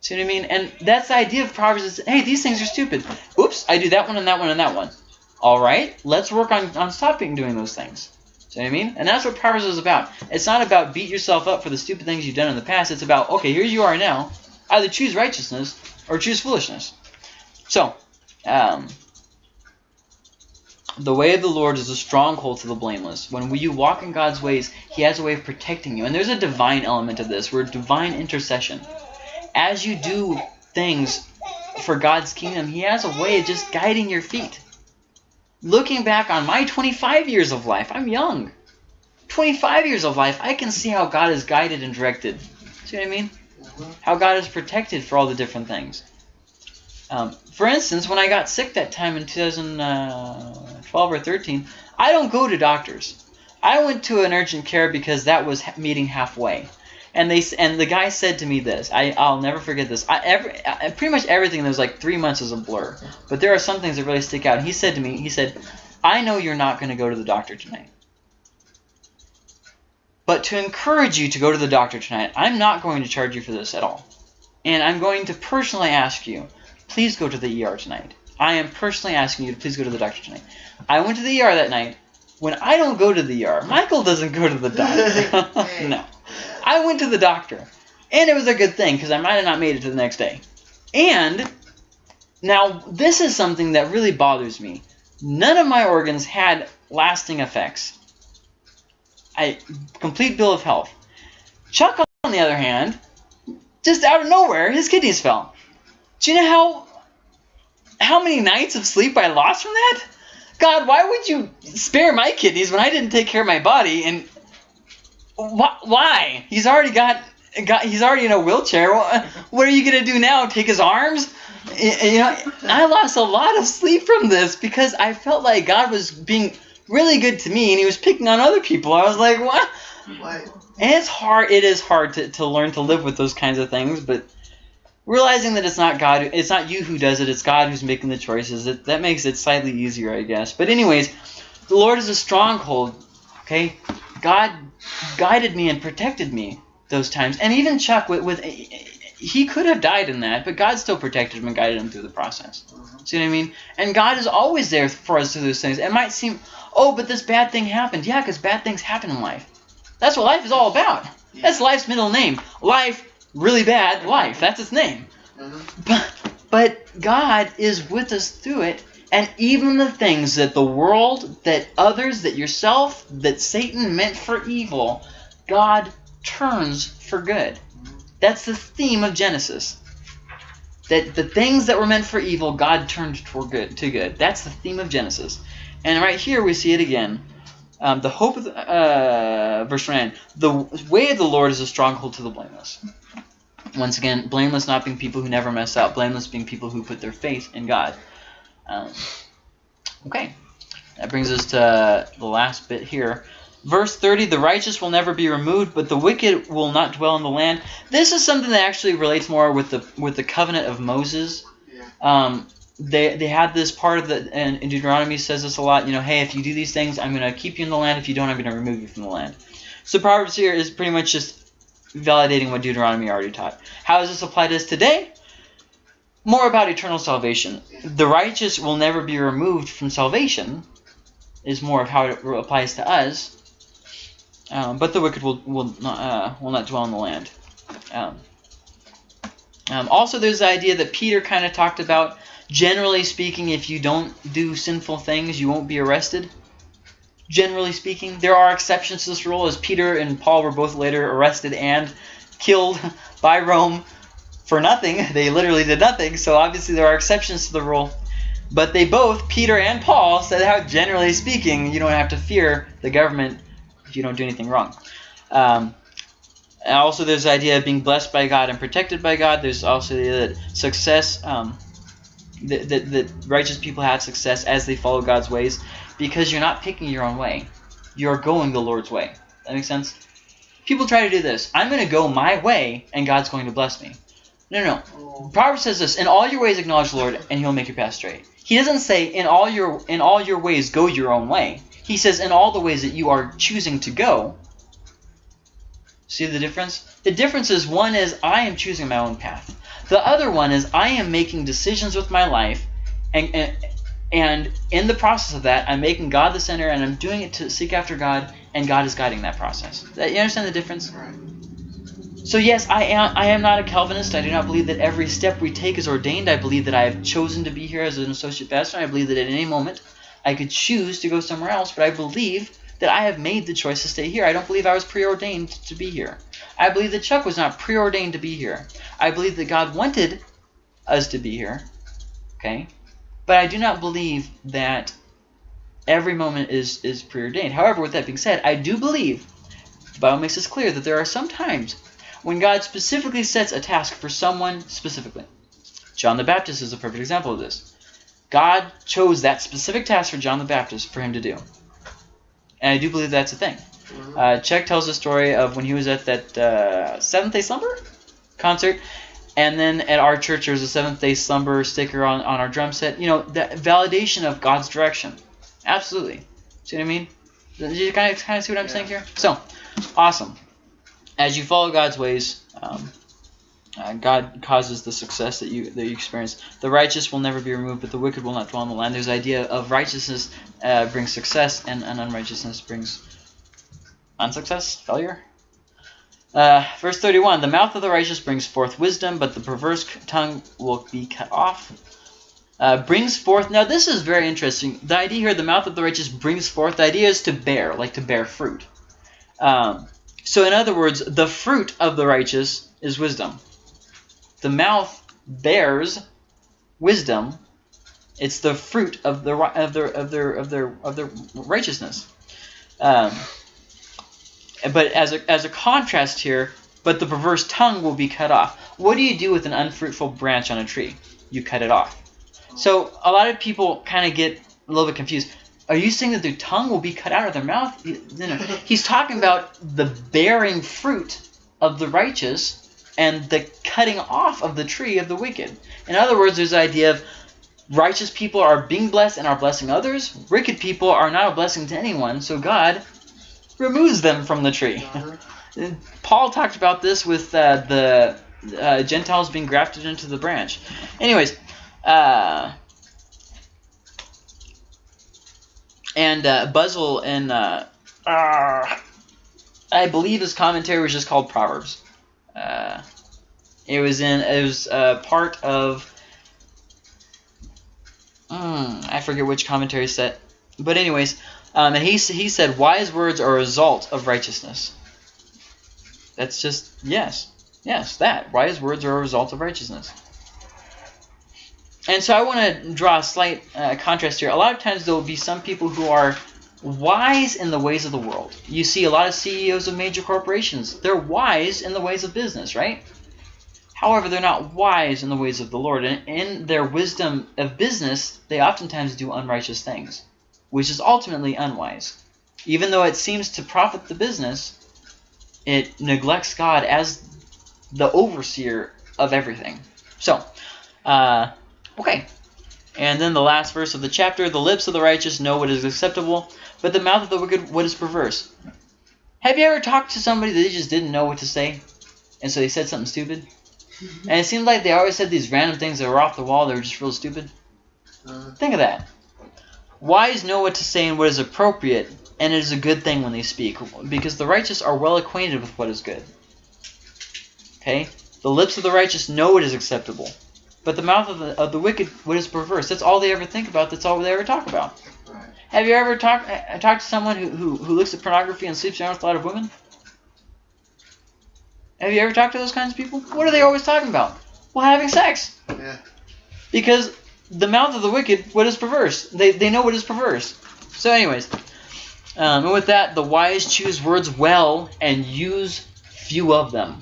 See what I mean? And that's the idea of Proverbs is, hey, these things are stupid. Oops, I do that one and that one and that one. All right, let's work on, on stopping doing those things. See what I mean? And that's what Proverbs is about. It's not about beat yourself up for the stupid things you've done in the past. It's about, okay, here you are now. Either choose righteousness or choose foolishness. So, um, the way of the Lord is a stronghold to the blameless. When you walk in God's ways, He has a way of protecting you. And there's a divine element of this. We're divine intercession. As you do things for God's kingdom, He has a way of just guiding your feet. Looking back on my 25 years of life, I'm young. 25 years of life, I can see how God has guided and directed. See what I mean? How God has protected for all the different things. Um, for instance, when I got sick that time in 2012 or 13, I don't go to doctors. I went to an urgent care because that was meeting halfway. And they and the guy said to me this. I I'll never forget this. I every I, pretty much everything that was like three months is a blur, but there are some things that really stick out. He said to me, he said, "I know you're not going to go to the doctor tonight, but to encourage you to go to the doctor tonight, I'm not going to charge you for this at all, and I'm going to personally ask you, please go to the ER tonight. I am personally asking you to please go to the doctor tonight. I went to the ER that night. When I don't go to the ER, Michael doesn't go to the doctor. <laughs> <laughs> no. I went to the doctor. And it was a good thing because I might have not made it to the next day. And now this is something that really bothers me. None of my organs had lasting effects. I complete bill of health. Chuck, on the other hand, just out of nowhere, his kidneys fell. Do you know how how many nights of sleep I lost from that? God, why would you spare my kidneys when I didn't take care of my body? And wh- why? He's already got got he's already in a wheelchair. What are you gonna do now? Take his arms? You know, I lost a lot of sleep from this because I felt like God was being really good to me and He was picking on other people. I was like, what? What? And it's hard. It is hard to, to learn to live with those kinds of things, but realizing that it's not God, it's not you who does it. It's God who's making the choices. It, that makes it slightly easier, I guess. But anyways, the Lord is a stronghold. Okay, God guided me and protected me those times, and even Chuck with, with he could have died in that, but God still protected him and guided him through the process. See what I mean? And God is always there for us through those things. It might seem, oh, but this bad thing happened. Yeah, because bad things happen in life. That's what life is all about. That's life's middle name. Life, really bad life. That's its name. Mhm. But but God is with us through it, and even the things that the world, that others, that yourself, that Satan meant for evil, God turns for good. That's the theme of Genesis. That the things that were meant for evil, God turned toward good to good. That's the theme of Genesis. And right here we see it again. Um, the hope of the, uh, verse 9, the way of the Lord is a stronghold to the blameless. Once again, blameless not being people who never mess up, blameless being people who put their faith in God. Um, okay, that brings us to the last bit here. Verse 30, the righteous will never be removed, but the wicked will not dwell in the land. This is something that actually relates more with the with the covenant of Moses. Um, they, they had this part of the, and, and Deuteronomy says this a lot, you know, hey, if you do these things, I'm going to keep you in the land. If you don't, I'm going to remove you from the land. So Proverbs here is pretty much just validating what Deuteronomy already taught. How does this apply to us today? More about eternal salvation. The righteous will never be removed from salvation, is more of how it applies to us. Um, but the wicked will will not uh, will not dwell in the land. Um, um, also, there's the idea that Peter kind of talked about. Generally speaking, if you don't do sinful things, you won't be arrested. Generally speaking, there are exceptions to this rule, as Peter and Paul were both later arrested and killed <laughs> by Rome for nothing. <laughs> They literally did nothing, so obviously there are exceptions to the rule. But they both, Peter and Paul, said how generally speaking, you don't have to fear the government if you don't do anything wrong. Um, and also, there's the idea of being blessed by God and protected by God. There's also the idea that success, um, that, that, that righteous people have success as they follow God's ways because you're not picking your own way. You're going the Lord's way. That makes sense? People try to do this. I'm going to go my way and God's going to bless me. No, no, no. Proverbs says this: "In all your ways acknowledge the Lord, and He'll make your path straight." He doesn't say, "In all your in all your ways go your own way." He says, "In all the ways that you are choosing to go." See the difference? The difference is one is I am choosing my own path. The other one is I am making decisions with my life, and and, and in the process of that, I'm making God the center, and I'm doing it to seek after God, and God is guiding that process. You understand the difference? right. So yes, I am. I am not a Calvinist. I do not believe that every step we take is ordained. I believe that I have chosen to be here as an associate pastor. I believe that at any moment I could choose to go somewhere else. But I believe that I have made the choice to stay here. I don't believe I was preordained to be here. I believe that Chuck was not preordained to be here. I believe that God wanted us to be here. Okay, but I do not believe that every moment is is preordained. However, with that being said, I do believe the Bible makes this clear that there are some times when God specifically sets a task for someone specifically. John the Baptist is a perfect example of this. God chose that specific task for John the Baptist for him to do. And I do believe that's a thing. Uh, Chuck tells the story of when he was at that uh, Seventh Day Slumber concert, and then at our church there's a Seventh Day Slumber sticker on, on our drum set. You know, that validation of God's direction. Absolutely. See what I mean? Did you kind of kind of see what I'm Yeah. saying here? So, awesome. As you follow God's ways, um, uh, God causes the success that you that you experience. The righteous will never be removed, but the wicked will not dwell in the land. There's the idea of righteousness uh, brings success, and, and unrighteousness brings unsuccess, failure. Uh, verse 31 The mouth of the righteous brings forth wisdom, but the perverse tongue will be cut off. Uh, brings forth. Now, this is very interesting. The idea here, the mouth of the righteous brings forth, the idea is to bear, like to bear fruit. Um, so, in other words, the fruit of the righteous is wisdom. The mouth bears wisdom. It's the fruit of the of their of their of their of their righteousness. Um, but as a as a contrast here, but the perverse tongue will be cut off. What do you do with an unfruitful branch on a tree? You cut it off. So a lot of people kind of get a little bit confused. Are you saying that their tongue will be cut out of their mouth? No, no. He's talking about the bearing fruit of the righteous and the cutting off of the tree of the wicked. In other words, there's the idea of righteous people are being blessed and are blessing others. Wicked people are not a blessing to anyone, so God removes them from the tree. <laughs> Paul talked about this with uh, the uh, Gentiles being grafted into the branch. Anyways, uh, and uh, Buzzell and uh, uh, I believe his commentary was just called Proverbs. Uh, it was in it was uh, part of mm, I forget which commentary set, but anyways, um, and he he said wise words are a result of righteousness. That's just yes, yes, that wise words are a result of righteousness. And so I want to draw a slight uh, contrast here. A lot of times there will be some people who are wise in the ways of the world. You see a lot of CEOs of major corporations. They're wise in the ways of business, right? However, they're not wise in the ways of the Lord, and in their wisdom of business, they oftentimes do unrighteous things, which is ultimately unwise. Even though it seems to profit the business, it neglects God as the overseer of everything. So, uh, okay. And then the last verse of the chapter the lips of the righteous know what is acceptable, but the mouth of the wicked what is perverse. Have you ever talked to somebody that they just didn't know what to say? And so they said something stupid? And it seemed like they always said these random things that were off the wall, they were just real stupid. Uh, Think of that. Wise know what to say and what is appropriate, and it is a good thing when they speak, because the righteous are well acquainted with what is good. Okay? The lips of the righteous know what is acceptable, but the mouth of the, of the wicked what is perverse. That's all they ever think about, that's all they ever talk about. right. Have you ever talked uh, talked to someone who, who, who looks at pornography and sleeps around with a lot of women? Have you ever talked to those kinds of people? What are they always talking about? Well, having sex. Yeah. Because the mouth of the wicked, what is perverse? They, they know what is perverse. So, anyways, um, and with that, the wise choose words well and use few of them.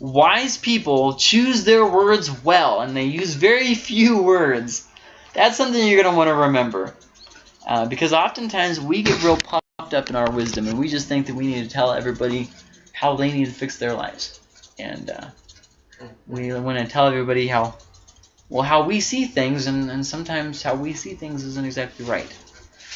Wise people choose their words well and they use very few words. That's something you're going to want to remember. Uh, because oftentimes we get real puffed up in our wisdom and we just think that we need to tell everybody how they need to fix their lives. And uh, we want to tell everybody how well how we see things and, and sometimes how we see things isn't exactly right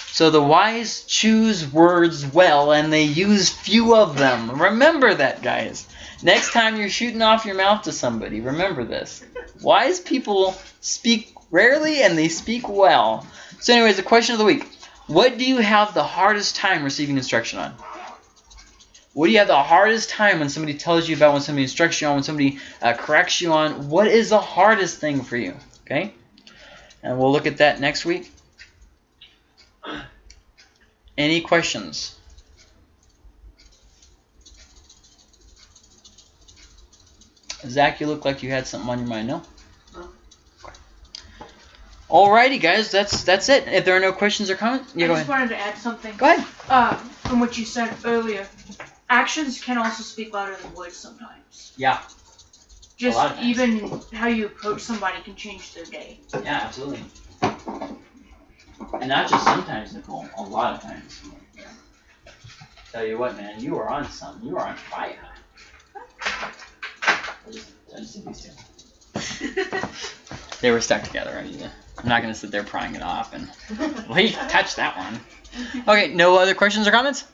so the wise choose words well and they use few of them remember that guys next time you're shooting off your mouth to somebody remember this wise people speak rarely and they speak well so anyways the question of the week what do you have the hardest time receiving instruction on what do you have the hardest time when somebody tells you about, when somebody instructs you on, when somebody uh, corrects you on? What is the hardest thing for you? Okay? And we'll look at that next week. Any questions? Zach, you look like you had something on your mind, no? No. Alrighty, guys, that's that's it. If there are no questions or comments, yeah, I go just ahead. wanted to add something. Go ahead. Uh, from what you said earlier, actions can also speak louder than words sometimes. Yeah. Just lot of times. even how you approach somebody can change their day. Yeah, absolutely. And not just sometimes, Nicole. A lot of times. Tell you what, man, you are on something. You are on fire. <laughs> They were stuck together. I mean, I'm not gonna sit there prying it off and wait, touch that one. Okay, no other questions or comments?